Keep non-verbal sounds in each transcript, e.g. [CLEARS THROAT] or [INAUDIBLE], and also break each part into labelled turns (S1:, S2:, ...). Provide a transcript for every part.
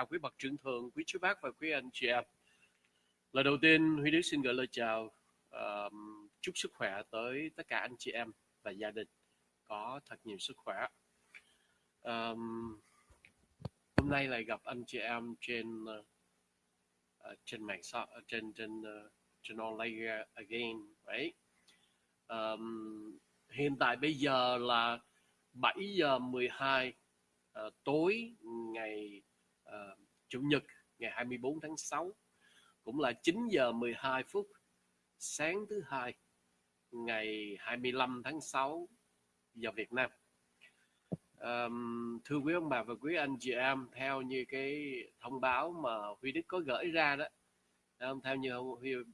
S1: đến quý bậc trưởng thượng, quý chú bác và quý anh chị em. Lời đầu tiên, Huy Đức xin gửi lời chào, uh, chúc sức khỏe tới tất cả anh chị em và gia đình có thật nhiều sức khỏe. Um, hôm nay lại gặp anh chị em trên uh, trên mạng xã ờ, trên trên uh, trên online again, right? Um, hiện tại bây giờ là 7 giờ 12 uh, tối ngày uh, Chủ nhật ngày 24 tháng 6 cũng là 9 giờ 12 phút sáng thứ hai ngày 25 tháng 6 giờ Việt Nam. Um, thưa quý ông bà và quý anh chị em, theo như cái thông báo mà Huy Đức có gửi ra đó, theo như Huy, uh,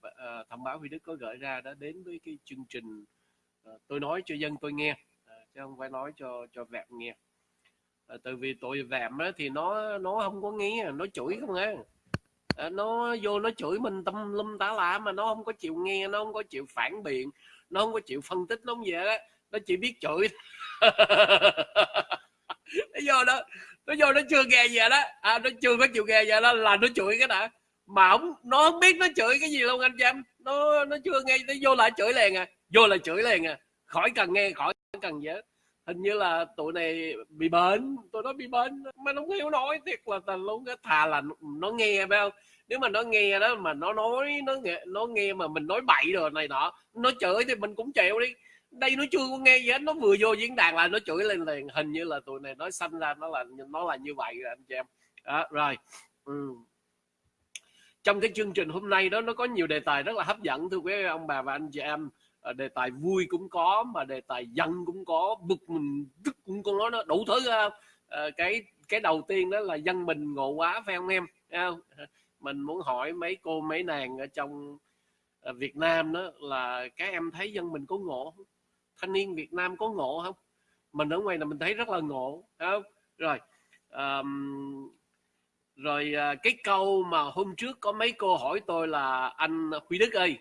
S1: thông báo Huy Đức có gửi ra đó đến với cái chương trình uh, tôi nói cho dân tôi nghe, uh, chứ không phải nói cho cho vẹn nghe à, tại vì tội vẹm á, thì nó nó không có nghe nó chửi không nghe. À, nó vô nó chửi mình tâm lum tá lạ mà nó không có chịu nghe nó không có chịu phản biện nó không có chịu phân tích nó không vậy đó nó chỉ biết chửi. [LAUGHS] Nó vô đó nó vô nó chưa nghe gì đó. À, nó chưa có chịu nghe gì đó là nó chửi cái đã. Mà không nó không biết nó chửi cái gì luôn anh chăm nó nó chưa nghe nó vô lại chửi liền à vô lại chửi liền à. Khỏi cần nghe khỏi cần gì hết hình như là tụi này bị bệnh tụi nó bị bệnh mà nó không hiểu nói thiệt là tình luôn cái thà là nó nghe phải không? Nếu mà nó nghe đó mà nó nói nó nghe nó nghe mà mình nói bậy rồi này nọ nó chửi thì mình cũng chịu đi. Đây nó chưa có nghe gì hết nó vừa vô diễn đàn là nó chửi lên liền. Hình như là tụi này nói sanh ra nó là nó là như vậy rồi anh chị em. Đó, rồi. Ừ. trong cái chương trình hôm nay đó nó có nhiều đề tài rất là hấp dẫn thưa quý ông bà và anh chị em. Ờ, đề tài vui cũng có mà đề tài giận cũng có bực mình tức cũng có nó đủ thứ không à, cái cái đầu tiên đó là dân mình ngộ quá phải không em không? mình muốn hỏi mấy cô mấy nàng ở trong Việt Nam đó là các em thấy dân mình có ngộ không? thanh niên Việt Nam có ngộ không mình ở ngoài là mình thấy rất là ngộ không rồi um, rồi cái câu mà hôm trước có mấy cô hỏi tôi là anh Huy Đức ơi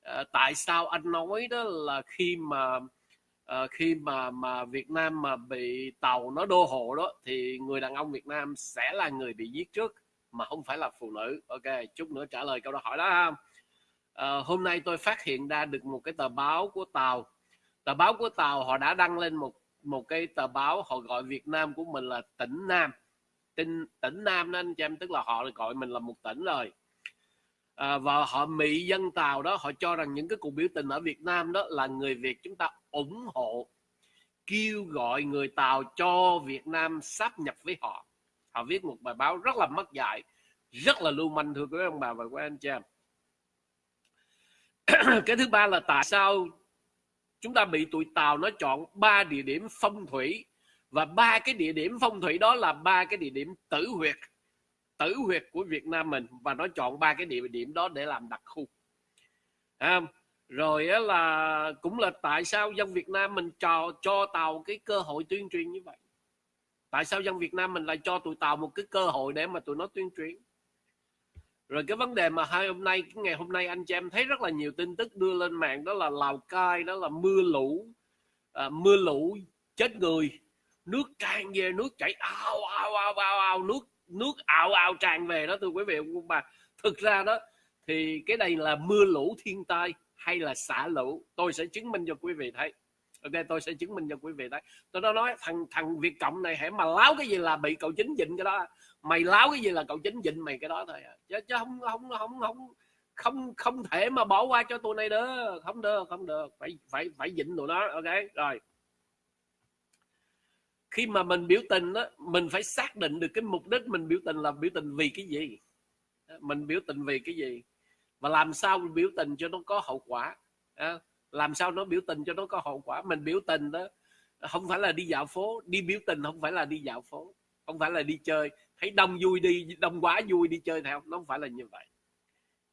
S1: Ờ, tại sao anh nói đó là khi mà uh, khi mà mà Việt Nam mà bị tàu nó đô hộ đó thì người đàn ông Việt Nam sẽ là người bị giết trước mà không phải là phụ nữ. Ok chút nữa trả lời câu đó hỏi đó ha. Uh, hôm nay tôi phát hiện ra được một cái tờ báo của tàu. Tờ báo của tàu họ đã đăng lên một một cái tờ báo họ gọi Việt Nam của mình là tỉnh Nam. Tỉnh tỉnh Nam nên anh chị em tức là họ gọi mình là một tỉnh rồi à, và họ mỹ dân tàu đó họ cho rằng những cái cuộc biểu tình ở Việt Nam đó là người Việt chúng ta ủng hộ kêu gọi người Tàu cho Việt Nam sáp nhập với họ. Họ viết một bài báo rất là mất dạy rất là lưu manh thưa quý ông bà và quý anh chị em. [CLEARS THROAT] Cái thứ ba là tại sao chúng ta bị tụi Tàu nó chọn ba địa điểm phong thủy và ba cái địa điểm phong thủy đó là ba cái địa điểm tử huyệt tử huyệt của Việt Nam mình và nó chọn ba cái địa điểm đó để làm đặc khu. À, rồi á là cũng là tại sao dân Việt Nam mình cho cho tàu cái cơ hội tuyên truyền như vậy? Tại sao dân Việt Nam mình lại cho tụi tàu một cái cơ hội để mà tụi nó tuyên truyền? Rồi cái vấn đề mà hai hôm nay cái ngày hôm nay anh chị em thấy rất là nhiều tin tức đưa lên mạng đó là Lào Cai đó là mưa lũ à, mưa lũ chết người nước tràn về nước chảy ao ao ao ao ao nước nước ảo ảo tràn về đó thưa quý vị. Ông bà thực ra đó thì cái này là mưa lũ thiên tai hay là xả lũ tôi sẽ chứng minh cho quý vị thấy. Ok tôi sẽ chứng minh cho quý vị thấy. Tôi đã nói thằng thằng việt cộng này hãy mà láo cái gì là bị cậu chính dịnh cái đó? Mày láo cái gì là cậu chính dịnh mày cái đó thôi à. chứ, chứ không không không không không không thể mà bỏ qua cho tụi này được. Không được không được. Phải phải phải dịnh tụi nó ok? Rồi khi mà mình biểu tình đó mình phải xác định được cái mục đích mình biểu tình là biểu tình vì cái gì. Mình biểu tình vì cái gì? Và làm sao mình biểu tình cho nó có hậu quả? Làm sao nó biểu tình cho nó có hậu quả? Mình biểu tình đó, không phải là đi dạo phố. Đi biểu tình không phải là đi dạo phố. Không phải là đi chơi. Thấy đông vui đi, đông quá vui đi chơi theo nó không phải là như vậy.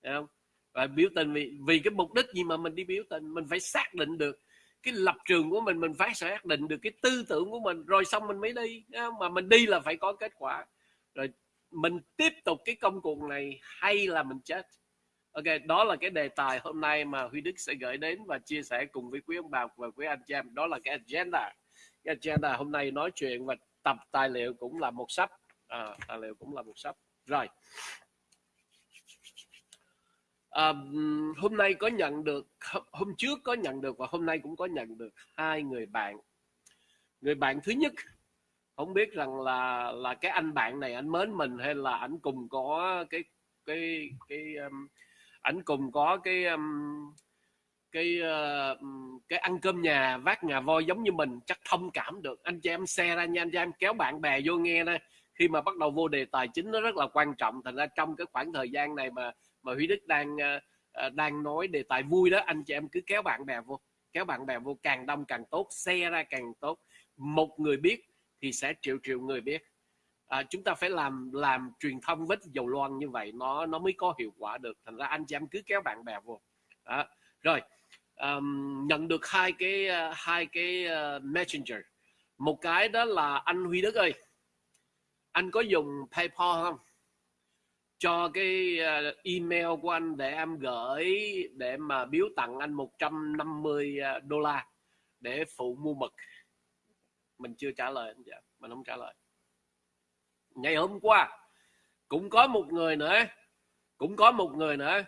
S1: Không? và biểu tình vì vì cái mục đích gì mà mình đi biểu tình? Mình phải xác định được cái lập trường của mình mình phải xác định được cái tư tưởng của mình rồi xong mình mới đi mà mình đi là phải có kết quả. Rồi mình tiếp tục cái công cuộc này hay là mình chết? Ok đó là cái đề tài hôm nay mà huy đức sẽ gửi đến và chia sẻ cùng với quý ông bà và quý anh chị em. Đó là cái agenda. Cái agenda hôm nay nói chuyện và tập tài liệu cũng là một sách à, tài liệu cũng là một sách rồi à, hôm nay có nhận được hôm trước có nhận được và hôm nay cũng có nhận được hai người bạn. Người bạn thứ nhất không biết rằng là là cái anh bạn này anh mến mình hay là anh cùng có cái cái cái um, ảnh cùng có cái um, cái uh, cái ăn cơm nhà vác ngà voi giống như mình chắc thông cảm được. Anh chị em xe ra nha anh chị em kéo bạn bè vô nghe đây. Khi mà bắt đầu vô đề tài chính nó rất là quan trọng thành ra trong cái khoảng thời gian này mà mà Huy Đức đang ờ, ờ, đang nói đề tài vui đó anh chị em cứ kéo bạn bè vô kéo bạn bè vô càng đông càng tốt xe ra càng tốt. Một người biết thì sẽ triệu triệu người biết. À, chúng ta phải làm làm truyền thông vết dầu loan như vậy nó nó mới có hiệu quả được. Thành ra anh chị em cứ kéo bạn bè vô. Đó. rồi um, nhận được hai cái ờ, hai cái uh, messenger. Một cái đó là anh Huy Đức ơi anh có dùng PayPal không? Cho cái ờ, email của anh để em gửi để mà biếu tặng anh 150 ờ, đô la để phụ mua mực. Mình chưa trả lời anh dạ mình không trả lời. Ngày hôm qua cũng có một người nữa, cũng có một người nữa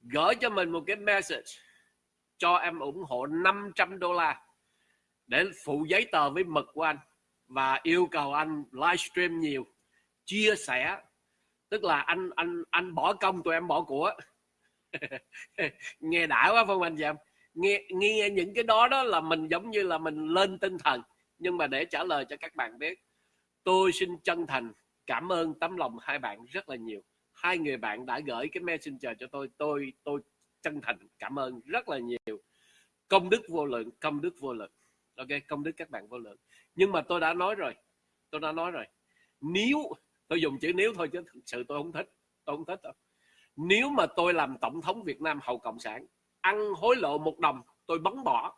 S1: gửi cho mình một cái message cho em ủng hộ 500 đô la để phụ giấy tờ với mực của anh và yêu cầu anh livestream nhiều, chia sẻ tức là anh anh anh bỏ công, tụi em bỏ của. [LAUGHS] Nghe đã quá, phong anh chị em nghe nghe những cái đó đó là mình giống như là mình lên tinh thần. Nhưng mà để trả lời cho các bạn biết, tôi xin chân thành cảm ơn tấm lòng hai bạn rất là nhiều. Hai người bạn đã gửi cái messenger cho tôi. Tôi tôi chân thành cảm ơn rất là nhiều. Công đức vô lượng, công đức vô lượng. Ok, công đức các bạn vô lượng. Nhưng mà tôi đã nói rồi, tôi đã nói rồi. Nếu tôi dùng chữ nếu thôi chứ thực sự tôi không thích. Tôi không thích đâu. Nếu mà tôi làm tổng thống Việt Nam hậu cộng sản ăn hối lộ một đồng tôi bắn bỏ.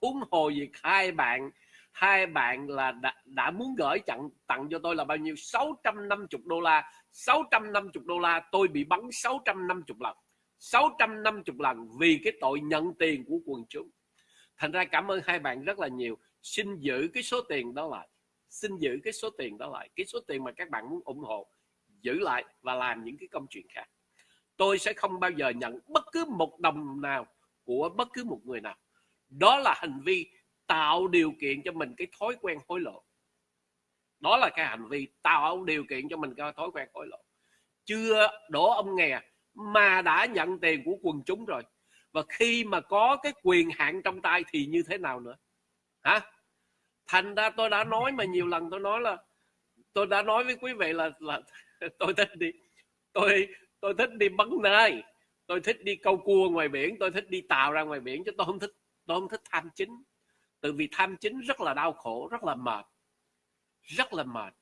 S1: Huống hồ việc hai bạn hai bạn là đã, đã muốn gửi tặng tặng cho tôi là bao nhiêu? 650 đô la. 650 đô la tôi bị bắn 650 lần. 650 lần vì cái tội nhận tiền của quần chúng. Thành ra cảm ơn hai bạn rất là nhiều. Xin giữ cái số tiền đó lại xin giữ cái số tiền đó lại. Cái số tiền mà các bạn muốn ủng hộ, giữ lại và làm những cái công chuyện khác. Tôi sẽ không bao giờ nhận bất cứ một đồng nào của bất cứ một người nào. Đó là hành vi tạo điều kiện cho mình cái thói quen hối lộ. Đó là cái hành vi tạo điều kiện cho mình cái thói quen hối lộ. Chưa đổ ông nghè mà đã nhận tiền của quần chúng rồi. Và khi mà có cái quyền hạn trong tay thì như thế nào nữa? Hả? Thành ra tôi đã nói mà nhiều lần tôi nói là tôi đã nói với quý vị là là [LAUGHS] tôi thích đi tôi tôi thích đi bắn nai. Tôi thích đi câu cua ngoài biển. Tôi thích đi tàu ra ngoài biển chứ tôi không thích tôi không thích tham chính. Từ vì tham chính rất là đau khổ, rất là mệt. Rất là mệt.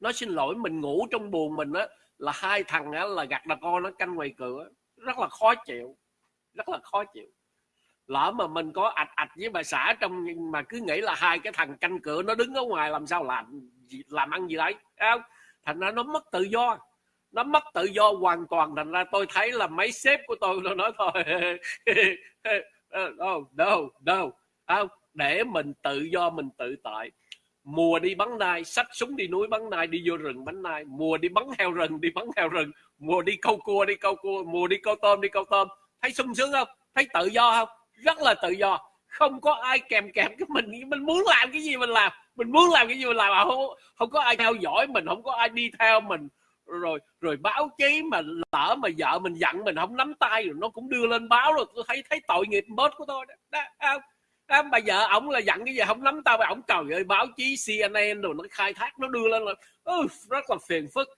S1: Nói xin lỗi, mình ngủ trong buồn mình á, là hai thằng á là gặt đà con nó canh ngoài cửa. Rất là khó chịu. Rất là khó chịu lỡ mà mình có ạch ạch với bà xã trong mà cứ nghĩ là hai cái thằng canh cửa nó đứng ở ngoài làm sao làm làm ăn gì đấy không? Thành ra nó mất tự do, nó mất tự do hoàn toàn. Thành ra tôi thấy là mấy sếp của tôi nó nói thôi, [LAUGHS] đâu đâu đâu không? Để mình tự do, mình tự tại. Mùa đi bắn nai sách súng đi núi bắn nai đi vô rừng bắn nai mùa đi bắn heo rừng, đi bắn heo rừng. Mùa đi câu cua, đi câu cua. Mùa đi câu tôm, đi câu tôm. Thấy sung sướng không? Thấy tự do không? Rất là tự do. Không có ai kèm kèm cái mình mình muốn làm cái gì mình làm mình muốn làm cái gì mình làm mà không không có ai theo dõi mình không có ai đi theo mình. Rồi rồi báo chí mà lỡ mà vợ mình giận mình không nắm tay rồi nó cũng đưa lên báo rồi tôi thấy thấy tội nghiệp bớt của tôi đó, đó đó, à, bà vợ ổng là giận cái gì không nắm tay mà ổng cầu ơi báo chí CNN rồi nó khai thác nó đưa lên rồi, uh, rất là phiền phức.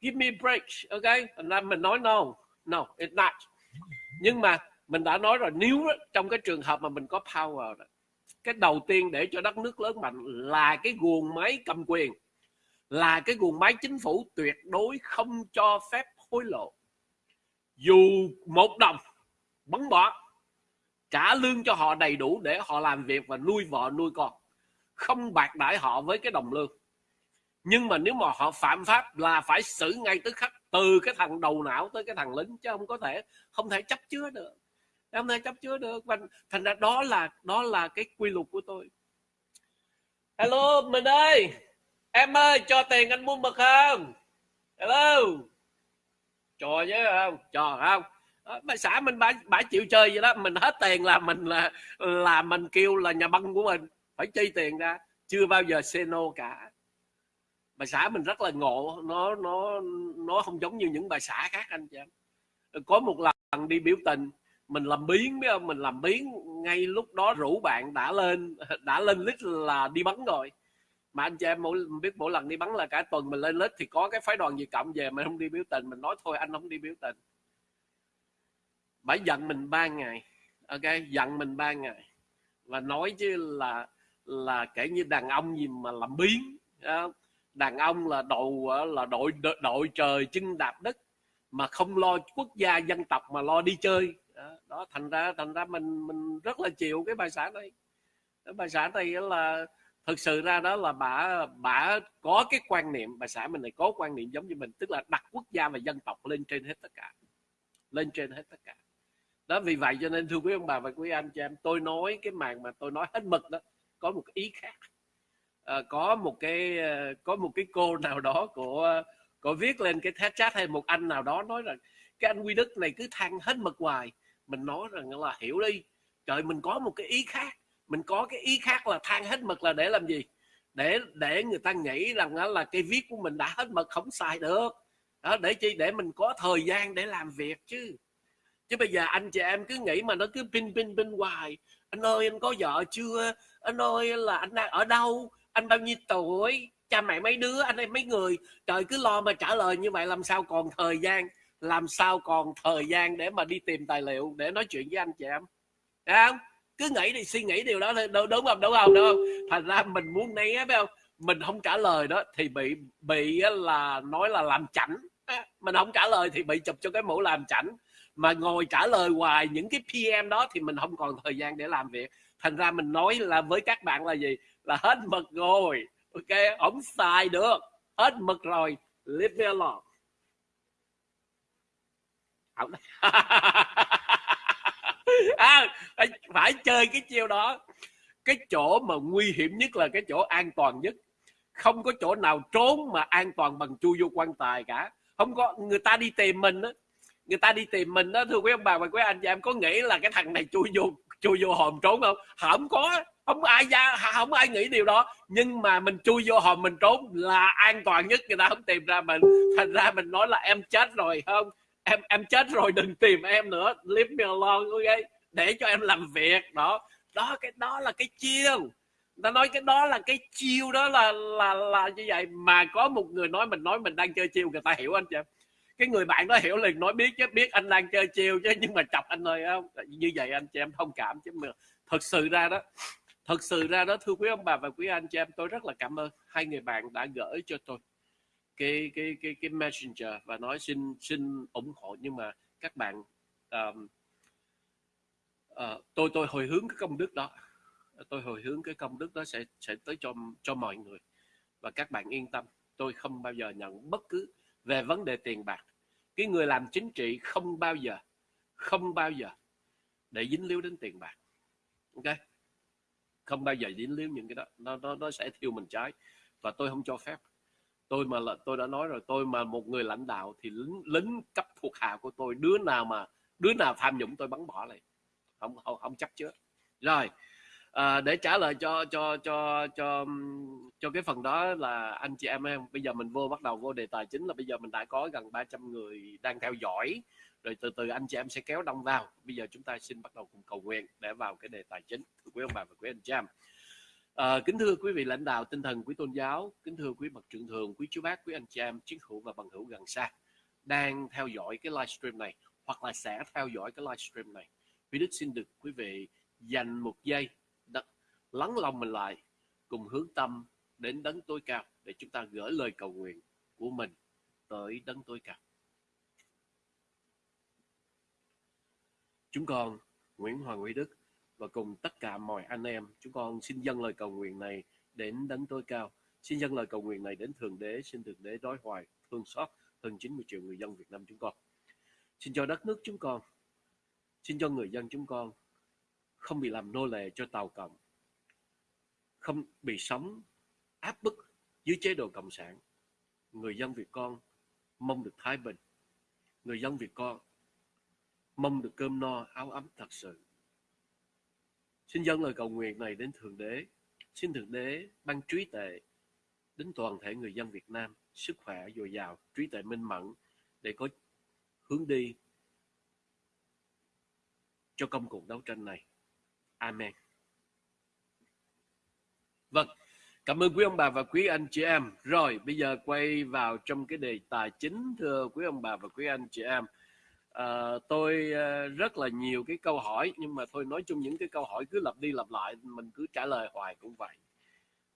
S1: Give me break ok? Thành ra mình nói no no it's not. Nhưng mà mình đã nói rồi nếu trong cái trường hợp mà mình có power đó, cái đầu tiên để cho đất nước lớn mạnh là cái guồng máy cầm quyền là cái guồng máy chính phủ tuyệt đối không cho phép hối lộ. Dù một đồng bắn bỏ trả lương cho họ đầy đủ để họ làm việc và nuôi vợ nuôi con không bạc đãi họ với cái đồng lương. Nhưng mà nếu mà họ phạm pháp là phải xử ngay tức khắc từ cái thằng đầu não tới cái thằng lính chứ không có thể không thể chấp chứa được em thể chấp chứa được. Và thành ra đó là đó là cái quy luật của tôi. Hello, mình ơi. Em ơi, cho tiền anh mua mực không? Hello. Trò chứ, không? Trò không? Ờ, bà xã mình bả bả chịu chơi vậy đó. Mình hết tiền là mình là là mình kêu là nhà băng của mình. Phải chi tiền ra. Chưa bao giờ seno no cả. Bà xã mình rất là ngộ. Nó nó nó không giống như những bà xã khác anh chị em. Có một lần đi biểu tình mình làm biến biết không mình làm biến ngay lúc đó rủ bạn đã lên đã lên list là đi bắn rồi. Mà anh chị em mỗi, biết mỗi lần đi bắn là cả tuần mình lên list thì có cái phái đoàn gì cộng về mình không đi biểu tình, mình nói thôi, anh không đi biểu tình. Bãi giận mình ba ngày, ok? Giận mình ba ngày. Và nói chứ là là kể như đàn ông gì mà làm biến đàn ông là đầu là đội đội trời chân đạp đất, mà không lo quốc gia dân tộc mà lo đi chơi đó, đó thành ra thành ra mình mình rất là chịu cái bài xã này. Cái bài xã này là thực sự ra đó là bà bà có cái quan niệm bà xã mình này có quan niệm giống như mình tức là đặt quốc gia và dân tộc lên trên hết tất cả. Lên trên hết tất cả. Đó vì vậy cho nên thưa quý ông bà và quý anh chị em tôi nói cái màn mà tôi nói hết mực đó có một ý khác. À, có một cái ờ, có một cái cô nào đó của có viết lên cái chat hay một anh nào đó nói rằng cái anh quy đức này cứ than hết mực hoài mình nói rằng là hiểu đi. Trời, mình có một cái ý khác. Mình có cái ý khác là than hết mực là để làm gì? Để để người ta nghĩ rằng đó là cái viết của mình đã hết mực, không xài được. Đó, để chi? Để mình có thời gian để làm việc chứ. Chứ bây giờ anh chị em cứ nghĩ mà nó cứ pin pin pin hoài. Anh ơi, anh có vợ chưa? Anh ơi, là anh đang ở đâu? Anh bao nhiêu tuổi? Cha mẹ mấy đứa? Anh em mấy người? Trời, cứ lo mà trả lời như vậy làm sao còn thời gian? Làm sao còn thời gian để mà đi tìm tài liệu để nói chuyện với anh chị em? Thấy không? Cứ nghĩ thì suy nghĩ điều đó thôi. Đúng, đúng không? Đúng không? Đúng không? Thành ra mình muốn né phải không? Mình không trả lời đó thì bị bị là nói là làm chảnh. Mình không trả lời thì bị chụp cho cái mũ làm chảnh. Mà ngồi trả lời hoài những cái PM đó thì mình không còn thời gian để làm việc. Thành ra mình nói là với các bạn là gì? Là hết mực rồi. Ok? Không xài được. Hết mực rồi. Leave me alone. [LAUGHS] à, phải chơi cái chiêu đó. Cái chỗ mà nguy hiểm nhất là cái chỗ an toàn nhất. Không có chỗ nào trốn mà an toàn bằng chui vô quan tài cả. Không có người ta đi tìm mình á. Người ta đi tìm mình đó thưa quý ông bà và quý anh chị em có nghĩ là cái thằng này chui vô chui vô hòm trốn không? Không có không ai ra không ai nghĩ điều đó. Nhưng mà mình chui vô hòm mình trốn là an toàn nhất người ta không tìm ra mình. Thành ra mình nói là em chết rồi không? Em em chết rồi, đừng tìm em nữa. Leave me alone, ok? Để cho em làm việc, đó. Đó, cái đó là cái chiêu. Ta nói cái đó là cái chiêu, đó là là là như vậy. Mà có một người nói mình nói mình đang chơi chiêu, người ta hiểu anh chị cái người bạn đó hiểu liền, nói biết chứ, biết anh đang chơi chiêu chứ, nhưng mà chọc anh ơi, không, như vậy anh chị em thông cảm chứ, mà thật sự ra đó, thật sự ra đó, thưa quý ông bà và quý anh chị em, tôi rất là cảm ơn hai người bạn đã gửi cho tôi cái cái cái cái messenger và nói xin xin ủng hộ. Nhưng mà các bạn um, uh, tôi tôi hồi hướng cái công đức đó. Tôi hồi hướng cái công đức đó sẽ sẽ tới cho cho mọi người. Và các bạn yên tâm tôi không bao giờ nhận bất cứ về vấn đề tiền bạc. Cái người làm chính trị không bao giờ không bao giờ để dính líu đến tiền bạc. Ok? Không bao giờ dính líu những cái đó. Nó nó nó sẽ thiêu mình trái. Và tôi không cho phép tôi mà là tôi đã nói rồi tôi mà một người lãnh đạo thì lính lính cấp thuộc hạ của tôi đứa nào mà đứa nào tham nhũng tôi bắn bỏ lại không không, không chấp chứa rồi à, để trả lời cho cho cho cho cho cái phần đó là anh chị em em bây giờ mình vô bắt đầu vô đề tài chính là bây giờ mình đã có gần 300 người đang theo dõi. Rồi từ từ anh chị em sẽ kéo đông vào. Bây giờ chúng ta xin bắt đầu cùng cầu nguyện để vào cái đề tài chính. Quý ông bà và quý anh chị em à, kính thưa quý vị lãnh đạo tinh thần quý tôn giáo kính thưa quý bậc trưởng thường quý chú bác quý anh chị em chiến hữu và bằng hữu gần xa đang theo dõi cái livestream này hoặc là sẽ theo dõi cái livestream này. Quý đức xin được quý vị dành một giây lắng lòng mình lại cùng hướng tâm đến đấng tối cao để chúng ta gửi lời cầu nguyện của mình tới đấng tối cao. Chúng con Nguyễn Hoàng Huy Đức và cùng tất cả mọi anh em. Chúng con xin dâng lời cầu nguyện này đến đấng tối cao. Xin dâng lời cầu nguyện này đến thượng đế. Xin thượng đế đối hoài, thương xót hơn 90 triệu người dân Việt Nam chúng con. Xin cho đất nước chúng con, xin cho người dân chúng con không bị làm nô lệ cho tàu cộng, không bị sống áp bức dưới chế độ cộng sản. Người dân việt con mong được thái bình. Người dân việt con mong được cơm no áo ấm thật sự xin dâng lời cầu nguyện này đến thượng đế. Xin thượng đế ban trí tuệ đến toàn thể người dân việt nam, sức khỏe, dồi dào, trí tuệ minh mẫn để có hướng đi cho công cuộc đấu tranh này. Amen. Vâng cảm ơn quý ông bà và quý anh chị em. Rồi, bây giờ quay vào trong cái đề tài chính, thưa quý ông bà và quý anh chị em à, tôi ờ, rất là nhiều cái câu hỏi nhưng mà thôi nói chung những cái câu hỏi cứ lặp đi lặp lại mình cứ trả lời hoài cũng vậy.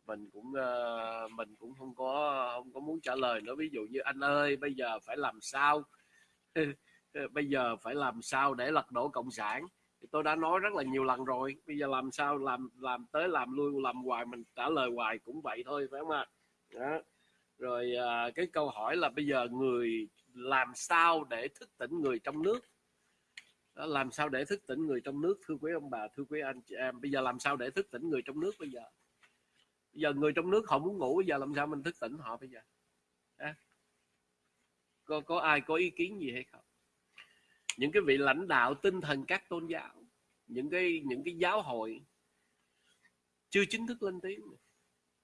S1: Mình cũng uh, mình cũng không có không có muốn trả lời nữa. Ví dụ như anh ơi bây giờ phải làm sao? [LAUGHS] Bây giờ phải làm sao để lật đổ cộng sản? Thì tôi đã nói rất là nhiều lần rồi. Bây giờ làm sao làm làm tới làm lui làm hoài mình trả lời hoài cũng vậy thôi phải không ạ? Đó. rồi à, cái câu hỏi là bây giờ người làm sao để thức tỉnh người trong nước? Đó, làm sao để thức tỉnh người trong nước thưa quý ông bà thưa quý anh chị em? Bây giờ làm sao để thức tỉnh người trong nước bây giờ? Bây giờ người trong nước họ muốn ngủ bây giờ làm sao mình thức tỉnh họ bây giờ? À? có có ai có ý kiến gì hay không? Những cái vị lãnh đạo tinh thần các tôn giáo những cái những cái giáo hội chưa chính thức lên tiếng.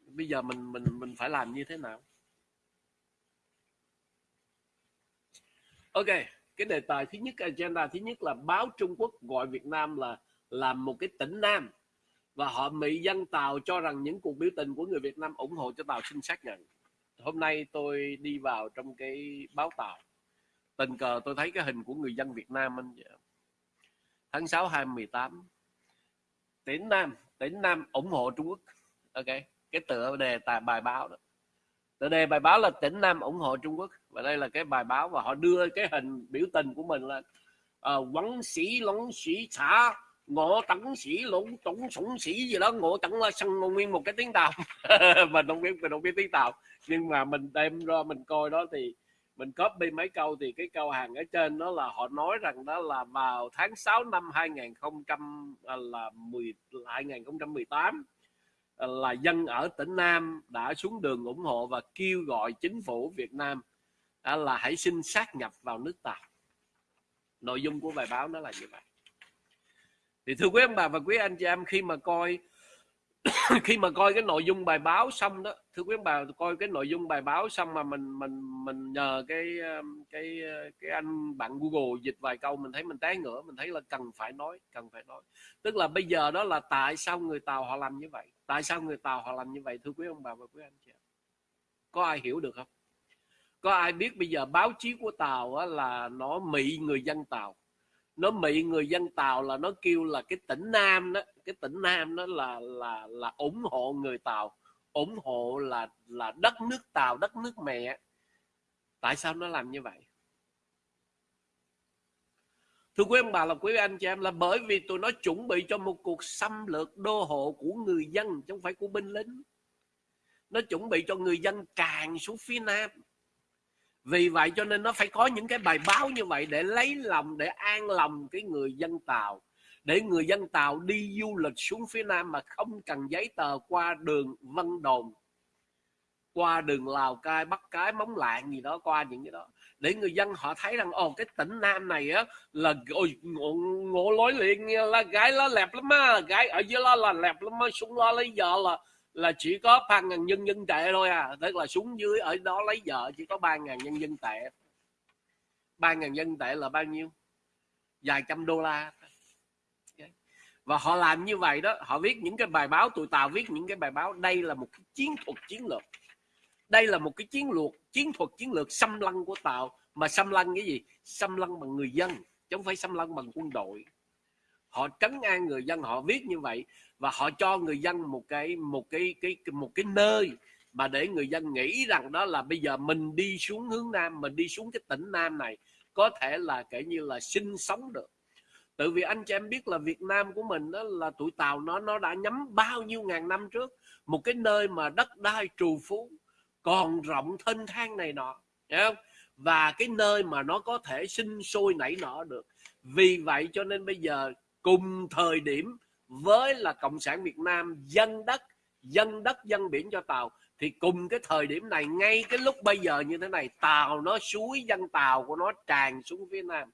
S1: Bây giờ mình mình mình phải làm như thế nào? Ok, cái đề tài thứ nhất, agenda thứ nhất là báo Trung Quốc gọi Việt Nam là làm một cái tỉnh Nam. Và họ mỹ dân Tàu cho rằng những cuộc biểu tình của người Việt Nam ủng hộ cho Tàu xin xác nhận. Hôm nay tôi đi vào trong cái báo Tàu. Tình cờ tôi thấy cái hình của người dân Việt Nam anh tháng 6 2018 tỉnh Nam tỉnh Nam ủng hộ Trung Quốc. Ok, cái tựa đề tài bài báo đó tựa đề bài báo là tỉnh Nam ủng hộ Trung Quốc. Và đây là cái bài báo và họ đưa cái hình biểu tình của mình là ờ, quấn sĩ lóng sĩ, xã, ngộ tấn sĩ, lũng tổng sủng sĩ gì đó. Ngộ tấn là sân nguyên một cái tiếng tàu. [LAUGHS] Mình không biết, mình không biết tiếng tàu. Nhưng mà mình đem ra mình coi đó thì mình copy mấy câu thì cái câu hàng ở trên đó là họ nói rằng đó là vào tháng 6 năm 2000 à, là 10 2018 Ờ, là dân ở tỉnh Nam đã xuống đường ủng hộ và kêu gọi chính phủ Việt Nam là hãy xin sát nhập vào nước ta. Nội dung của bài báo nó là như vậy. Thì thưa quý ông bà và quý anh chị em, khi mà coi [COUGHS] khi mà coi cái nội dung bài báo xong đó, thưa quý ông bà, coi cái nội dung bài báo xong mà mình mình mình nhờ cái um, cái uh, cái anh bạn Google dịch vài câu, mình thấy mình té ngửa, mình thấy là cần phải nói, cần phải nói. Tức là bây giờ đó là tại sao người Tàu họ làm như vậy? Tại sao người Tàu họ làm như vậy, thưa quý ông bà và quý anh chị có ai hiểu được không? Có ai biết bây giờ báo chí của Tàu là nó mị người dân Tàu? Nó mị người dân tàu là nó kêu là cái tỉnh nam đó, cái tỉnh nam đó là là là ủng hộ người tàu, ủng hộ là là đất nước tàu, đất nước mẹ. Tại sao nó làm như vậy? Thưa quý ông, bà là quý anh chị em, là bởi vì tụi nó chuẩn bị cho một cuộc xâm lược đô hộ của người dân, chứ không phải của binh lính. Nó chuẩn bị cho người dân càng xuống phía nam. Vì vậy cho nên nó phải có những cái bài báo như vậy để lấy lòng, để an lòng cái người dân tàu. Để người dân tàu đi du lịch xuống phía nam mà không cần giấy tờ qua đường vân đồn, qua đường lào cai, bắc cái, móng lạng gì đó, qua những cái đó để người dân họ thấy rằng ồ cái tỉnh nam này á là ôi ngộ, ngộ lối liền là gái nó lẹp lắm á gái ở dưới đó là lẹp lắm á xuống lo lấy vợ là là chỉ có ba ngàn nhân dân tệ thôi à tức là xuống dưới ở đó lấy vợ chỉ có ba ngàn nhân dân tệ. Ba ngàn nhân tệ là bao nhiêu? Vài trăm đô la. Và họ làm như vậy đó họ viết những cái bài báo tụi tàu viết những cái bài báo đây là một cái chiến thuật chiến lược. Đây là một cái chiến lược chiến thuật, chiến lược xâm lăng của tàu. Mà xâm lăng cái gì? Xâm lăng bằng người dân, chứ không phải xâm lăng bằng quân đội. Họ trấn an người dân, họ viết như vậy, và họ cho người dân một cái một cái cái một cái nơi mà để người dân nghĩ rằng đó là bây giờ mình đi xuống hướng nam, mình đi xuống cái tỉnh nam này, có thể là kể như là sinh sống được. Tự vì anh chị em biết là Việt Nam của mình đó là tuổi Tàu nó nó đã nhắm bao nhiêu ngàn năm trước, một cái nơi mà đất đai trù phú còn rộng thênh thang này nọ, hiểu không? Và cái nơi mà nó có thể sinh sôi nảy nở được. Vì vậy cho nên bây giờ cùng thời điểm với là cộng sản Việt Nam dân đất dân đất, dân biển cho tàu, thì cùng cái thời điểm này, ngay cái lúc bây giờ như thế này, tàu nó suối, dân tàu của nó tràn xuống phía nam.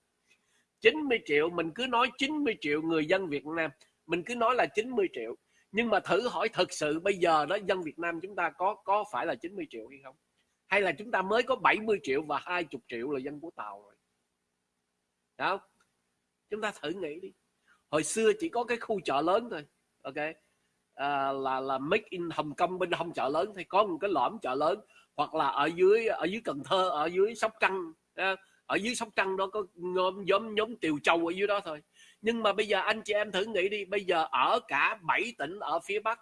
S1: 90 triệu, mình cứ nói 90 triệu người dân Việt Nam, mình cứ nói là 90 triệu nhưng mà thử hỏi thật sự bây giờ đó dân Việt Nam chúng ta có có phải là 90 triệu hay không? Hay là chúng ta mới có 70 triệu và 20 triệu là dân của Tàu rồi? Đó chúng ta thử nghĩ đi. Hồi xưa chỉ có cái khu chợ lớn thôi ok? À, là là make in Hồng Kông bên hông chợ lớn thì có một cái lõm chợ lớn. Hoặc là ở dưới ở dưới Cần Thơ ở dưới Sóc Trăng ở dưới Sóc Trăng đó có nhóm nhóm nhóm Tiều Châu ở dưới đó thôi nhưng mà bây giờ anh chị em thử nghĩ đi, bây giờ ở cả 7 tỉnh ở phía Bắc,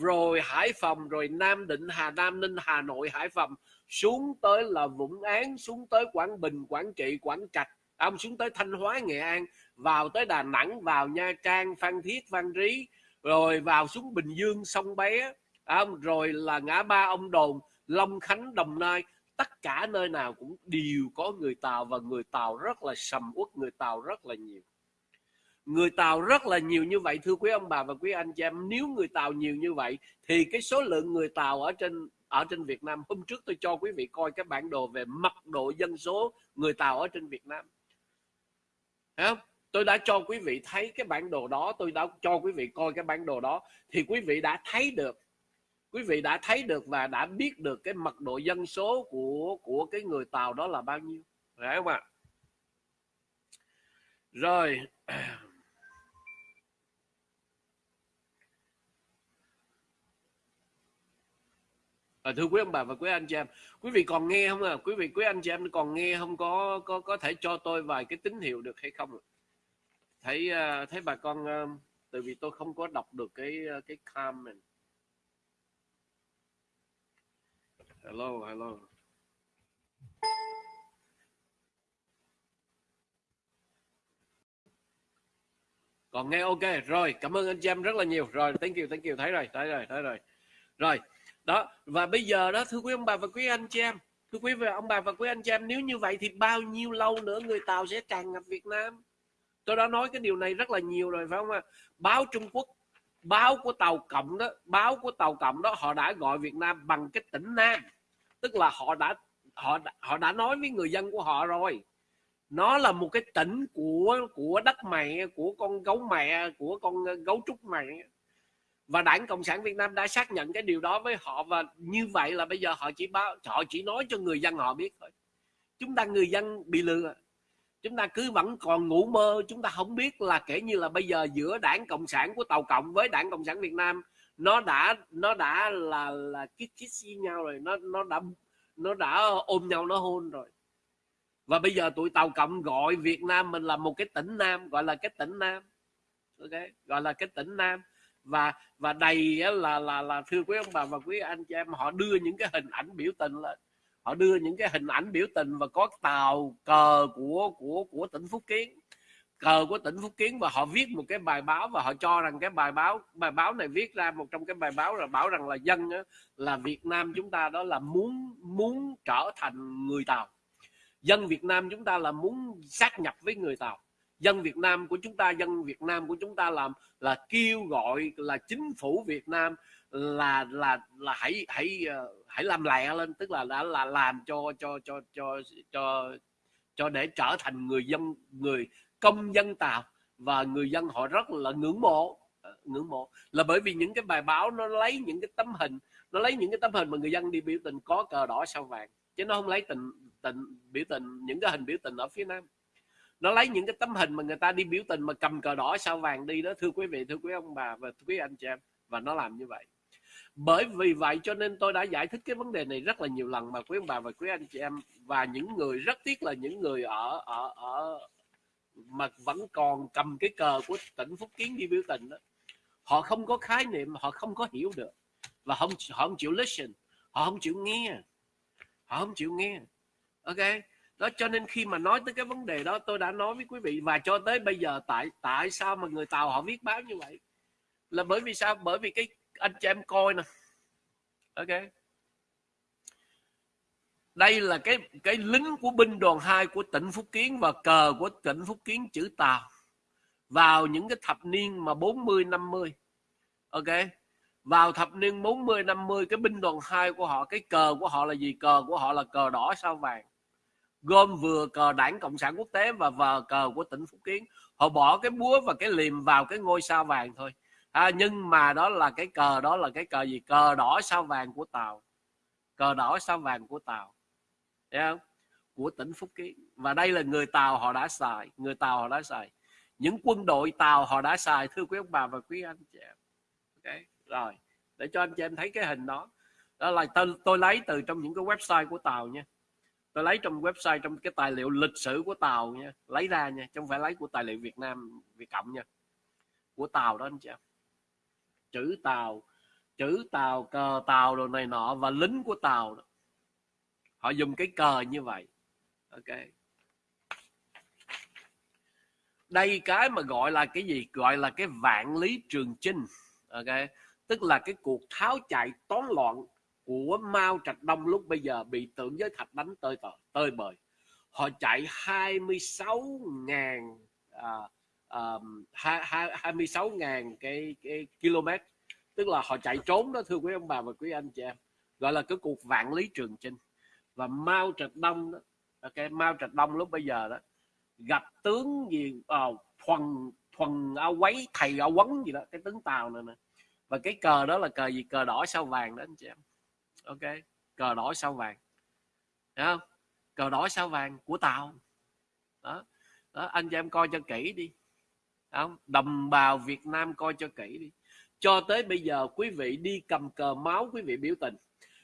S1: rồi Hải Phòng, rồi Nam Định, Hà Nam, Ninh, Hà Nội, Hải Phòng, xuống tới là Vũng Án xuống tới Quảng Bình, Quảng Trị, Quảng Trạch à, ông xuống tới Thanh Hóa, Nghệ An, vào tới Đà Nẵng, vào Nha Trang, Phan Thiết, Phan Rí, rồi vào xuống Bình Dương, sông Bé à, ông rồi là ngã ba ông Đồn, Long Khánh, Đồng Nai. Tất cả nơi nào cũng đều có người Tàu và người Tàu rất là sầm uất, người Tàu rất là nhiều người Tàu rất là nhiều như vậy, thưa quý ông bà và quý anh chị em. Nếu người Tàu nhiều như vậy, thì cái số lượng người Tàu ở trên ở trên Việt Nam. Hôm trước tôi cho quý vị coi cái bản đồ về mật độ dân số người Tàu ở trên Việt Nam. Thấy không? tôi đã cho quý vị thấy cái bản đồ đó, tôi đã cho quý vị coi cái bản đồ đó, thì quý vị đã thấy được. Quý vị đã thấy được và đã biết được cái mật độ dân số của của cái người Tàu đó là bao nhiêu. Phải không ạ? Rồi À, thưa quý ông bà và quý anh chị em, quý vị còn nghe không à? Quý vị quý anh chị em còn nghe không có có có thể cho tôi vài cái tín hiệu được hay không? Thấy uh, thấy bà con uh, tại vì tôi không có đọc được cái uh, cái comment. Hello, hello. Còn nghe ok rồi, cảm ơn anh chị em rất là nhiều. Rồi, thank you, thank you, thấy rồi, thấy rồi, thấy rồi. Rồi, đó, và bây giờ đó, thưa quý ông bà và quý anh chị em, thưa quý vị, ông bà và quý anh chị em, nếu như vậy thì bao nhiêu lâu nữa người tàu sẽ tràn ngập việt nam? Tôi đã nói cái điều này rất là nhiều rồi, phải không ạ? Báo trung quốc, báo của tàu cộng đó, báo của tàu cộng đó, họ đã gọi việt nam bằng cái tỉnh nam. Tức là họ đã, họ họ đã nói với người dân của họ rồi. Nó là một cái tỉnh của của đất mẹ, của con gấu mẹ, của con gấu trúc mẹ và đảng cộng sản việt nam đã xác nhận cái điều đó với họ và như vậy là bây giờ họ chỉ báo, họ chỉ nói cho người dân họ biết thôi. Chúng ta người dân bị lừa. Chúng ta cứ vẫn còn ngủ mơ, chúng ta không biết là kể như là bây giờ giữa đảng cộng sản của tàu cộng với đảng cộng sản việt nam, nó đã nó đã là là kiss kiss với nhau rồi, nó nó đã nó đã ôm nhau, nó hôn rồi. Và bây giờ tụi tàu cộng gọi việt nam mình là một cái tỉnh nam, gọi là cái tỉnh nam. Ok, gọi là cái tỉnh nam và và đầy là là là thưa quý ông bà và quý anh chị em họ đưa những cái hình ảnh biểu tình lên. Họ đưa những cái hình ảnh biểu tình và có tàu cờ của của của tỉnh Phúc Kiến. Cờ của tỉnh Phúc Kiến và họ viết một cái bài báo và họ cho rằng cái bài báo bài báo này viết ra một trong cái bài báo là bảo rằng là dân đó, là Việt Nam chúng ta đó là muốn muốn trở thành người Tàu. Dân Việt Nam chúng ta là muốn sát nhập với người Tàu dân Việt Nam của chúng ta, dân Việt Nam của chúng ta làm, là kêu gọi là chính phủ Việt Nam là là là hãy hãy ờ, hãy làm lẹ lên, tức là đã, là làm cho cho cho cho cho cho để trở thành người dân, người công dân tàu. Và người dân họ rất là ngưỡng mộ ờ, ngưỡng mộ. Là bởi vì những cái bài báo nó lấy những cái tấm hình, nó lấy những cái tấm hình mà người dân đi biểu tình có cờ đỏ sao vàng. Chứ nó không lấy tình tình biểu tình, những cái hình biểu tình ở phía nam nó lấy những cái tấm hình mà người ta đi biểu tình mà cầm cờ đỏ sao vàng đi đó, thưa quý vị, thưa quý ông bà và thưa quý anh chị em. Và nó làm như vậy. Bởi vì vậy cho nên tôi đã giải thích cái vấn đề này rất là nhiều lần mà quý ông bà và quý anh chị em. Và những người, rất tiếc là những người ở ở ở mà vẫn còn cầm cái cờ của tỉnh Phúc Kiến đi biểu tình đó, họ không có khái niệm, họ không có hiểu được. Và không, họ không chịu listen, họ không chịu nghe, họ không chịu nghe. Ok? Đó, cho nên khi mà nói tới cái vấn đề đó, tôi đã nói với quý vị, và cho tới bây giờ tại tại sao mà người tàu họ viết báo như vậy? Là bởi vì sao? Bởi vì cái anh chị em coi nè. Ok. Đây là cái cái lính của binh đoàn 2 của tỉnh Phúc Kiến và cờ của tỉnh Phúc Kiến chữ Tàu vào những cái thập niên mà 40 50 ok. Vào thập niên 40 50 cái binh đoàn 2 của họ, cái cờ của họ là gì? Cờ của họ là cờ đỏ sao vàng gom vừa cờ đảng cộng sản quốc tế và vờ cờ của tỉnh phúc kiến. Họ bỏ cái búa và cái liềm vào cái ngôi sao vàng thôi. À, nhưng mà đó là cái cờ đó là cái cờ gì? Cờ đỏ sao vàng của tàu. Cờ đỏ sao vàng của tàu. Thấy không? Của tỉnh phúc kiến. Và đây là người tàu họ đã xài người tàu họ đã xài. Những quân đội tàu họ đã xài thưa quý ông bà và quý anh chị em. Okay. rồi. Để cho anh chị em thấy cái hình đó. Đó là tôi, tôi lấy từ trong những cái website của tàu nha tôi lấy trong website, trong cái tài liệu lịch sử của tàu nha. Lấy ra nha, chứ không phải lấy của tài liệu Việt Nam, Việt Cộng nha. Của tàu đó anh chị em chữ tàu chữ tàu, cờ tàu đồ này nọ và lính của tàu đó. họ dùng cái cờ như vậy. Ok. Đây cái mà gọi là cái gì? Gọi là cái vạn lý trường chinh. Ok. Tức là cái cuộc tháo chạy toán loạn của Mao Trạch Đông lúc bây giờ bị tưởng giới thạch đánh tơi tơi, tơi bời. Họ chạy 26 ngàn à, à, 26 ngàn cái, cái km. Tức là họ chạy trốn đó thưa quý ông bà và quý anh chị em. Gọi là cái cuộc vạn lý trường chinh. Và Mao Trạch Đông đó ok Mao Trạch Đông lúc bây giờ đó gặp tướng gì à, thuần thuần áo quấy thầy áo quấn gì đó cái tướng tàu này nè. Và cái cờ đó là cờ gì? Cờ đỏ sao vàng đó anh chị em ok? Cờ đỏ sao vàng. Thấy không? Cờ đỏ sao vàng của tàu. Đó, đó anh chị em coi cho kỹ đi. Không? Đồng bào Việt Nam coi cho kỹ đi. Cho tới bây giờ quý vị đi cầm cờ máu quý vị biểu tình.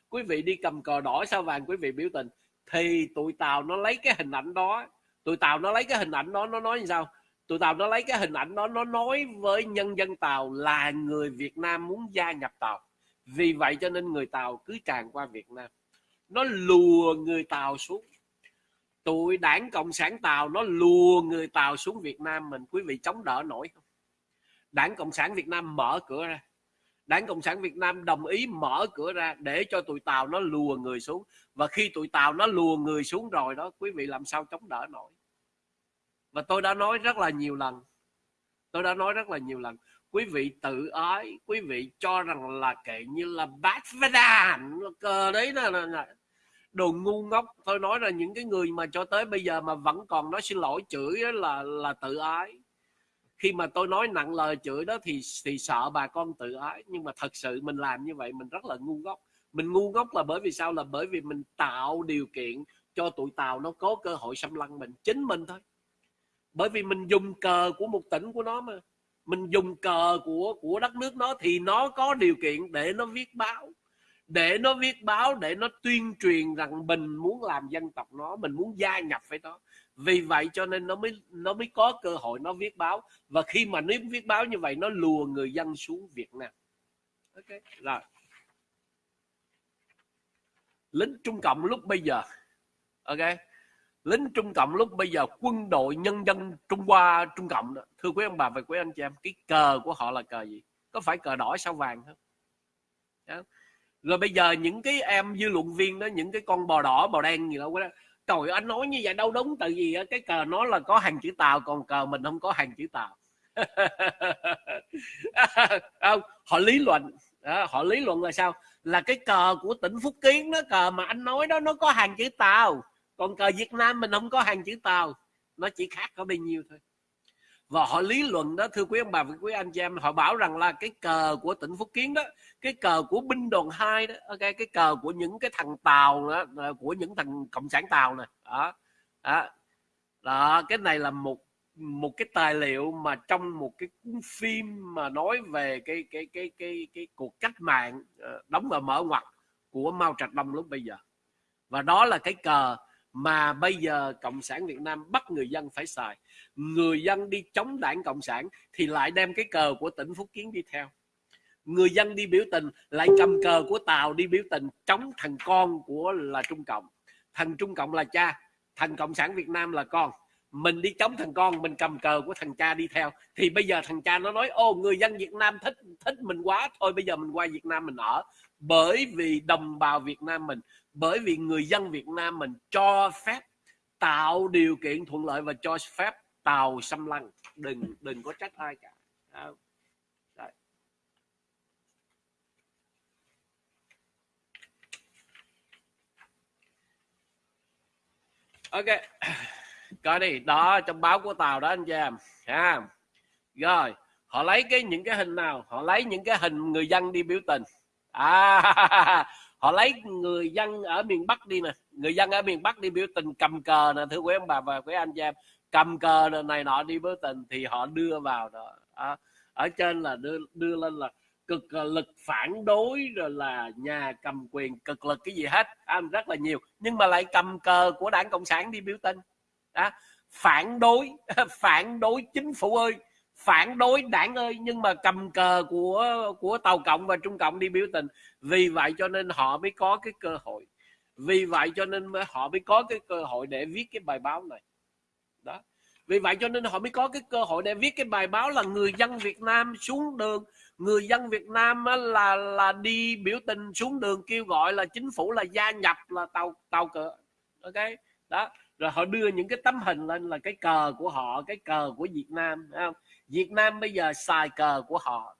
S1: Quý vị đi cầm cờ đỏ sao vàng quý vị biểu tình. Thì tụi tàu nó lấy cái hình ảnh đó. Tụi tàu nó lấy cái hình ảnh đó nó nói như sao? Tụi tàu nó lấy cái hình ảnh đó nó nói với nhân dân tàu là người Việt Nam muốn gia nhập tàu vì vậy cho nên người tàu cứ tràn qua Việt Nam. Nó lùa người tàu xuống. Tụi đảng cộng sản tàu nó lùa người tàu xuống Việt Nam mình. Quý vị chống đỡ nổi không? Đảng cộng sản Việt Nam mở cửa ra. Đảng cộng sản Việt Nam đồng ý mở cửa ra để cho tụi tàu nó lùa người xuống. Và khi tụi tàu nó lùa người xuống rồi đó, quý vị làm sao chống đỡ nổi? Và tôi đã nói rất là nhiều lần. Tôi đã nói rất là nhiều lần quý vị tự ái quý vị cho rằng là kệ như là bát đàn cờ đấy là, là, là đồ ngu ngốc. Tôi nói là những cái người mà cho tới bây giờ mà vẫn còn nói xin lỗi chửi đó là là tự ái. Khi mà tôi nói nặng lời chửi đó thì thì sợ bà con tự ái. Nhưng mà thật sự mình làm như vậy mình rất là ngu ngốc. Mình ngu ngốc là bởi vì sao? Là bởi vì mình tạo điều kiện cho tụi tàu nó có cơ hội xâm lăng mình chính mình thôi. Bởi vì mình dùng cờ của một tỉnh của nó mà mình dùng cờ của của đất nước nó thì nó có điều kiện để nó viết báo, để nó viết báo, để nó tuyên truyền rằng mình muốn làm dân tộc nó, mình muốn gia nhập với nó. Vì vậy cho nên nó mới nó mới có cơ hội nó viết báo. Và khi mà nó viết báo như vậy, nó lùa người dân xuống Việt Nam. Ok, rồi. Lính Trung Cộng lúc bây giờ. Ok lính Trung Cộng lúc bây giờ quân đội nhân dân Trung Hoa Trung Cộng đó. thưa quý ông bà và quý anh chị em cái cờ của họ là cờ gì? Có phải cờ đỏ sao vàng không? Đó. rồi bây giờ những cái em dư luận viên đó những cái con bò đỏ bò đen gì đó trời anh nói như vậy đâu đúng tại vì cái cờ nó là có hàng chữ tàu còn cờ mình không có hàng chữ tàu. [LAUGHS] Không họ lý luận. Đó, họ lý luận là sao? Là cái cờ của tỉnh Phúc Kiến đó cờ mà anh nói đó nó có hàng chữ tàu còn cờ Việt Nam mình không có hàng chữ tàu. Nó chỉ khác có bao nhiêu thôi. Và họ lý luận đó thưa quý ông bà và quý anh chị em họ bảo rằng là cái cờ của tỉnh Phúc Kiến đó cái cờ của binh đoàn 2 đó ok cái cờ của những cái thằng tàu đó, của những thằng cộng sản tàu này đó. đó. Đó cái này là một một cái tài liệu mà trong một cái cuốn phim mà nói về cái cái cái cái cái cuộc cách mạng ờ, đóng và mở ngoặt của Mao Trạch Đông lúc bây giờ. Và đó là cái cờ mà bây giờ cộng sản Việt Nam bắt người dân phải xài. Người dân đi chống đảng cộng sản thì lại đem cái cờ của tỉnh Phúc Kiến đi theo. Người dân đi biểu tình lại cầm cờ của Tàu đi biểu tình chống thằng con của là Trung Cộng. Thằng Trung Cộng là cha, thằng Cộng sản Việt Nam là con. Mình đi chống thằng con, mình cầm cờ của thằng cha đi theo. Thì bây giờ thằng cha nó nói, ô, người dân Việt Nam thích thích mình quá, thôi bây giờ mình qua Việt Nam mình ở. Bởi vì đồng bào Việt Nam mình bởi vì người dân Việt Nam mình cho phép tạo điều kiện thuận lợi và cho phép tàu xâm lăng. Đừng đừng có trách ai cả. Đó. Đấy. ok. Coi đi, đó, trong báo của tàu đó anh chị em, ha. Rồi, họ lấy cái, những cái hình nào? Họ lấy những cái hình người dân đi biểu tình. À họ lấy người dân ở miền bắc đi nè. Người dân ở miền bắc đi biểu tình cầm cờ nè thưa quý ông bà và quý anh chị em. Cầm cờ này nọ đi biểu tình thì họ đưa vào đó. À, ở trên là đưa đưa lên là cực ờ, lực phản đối rồi là nhà cầm quyền cực lực cái gì hết. À, rất là nhiều. Nhưng mà lại cầm cờ của đảng cộng sản đi biểu tình. À, phản đối [LAUGHS] phản đối chính phủ ơi phản đối đảng ơi, nhưng mà cầm cờ của của tàu cộng và trung cộng đi biểu tình. Vì vậy cho nên họ mới có cái cơ hội. Vì vậy cho nên họ mới có cái cơ hội để viết cái bài báo này. Đó. Vì vậy cho nên họ mới có cái cơ hội để viết cái bài báo là người dân Việt Nam xuống đường. Người dân Việt Nam là là đi biểu tình xuống đường kêu gọi là chính phủ là gia nhập là tàu tàu cờ. Ok? Đó. Rồi họ đưa những cái tấm hình lên là cái cờ của họ, cái cờ của Việt Nam không? Việt Nam bây giờ xài cờ của họ.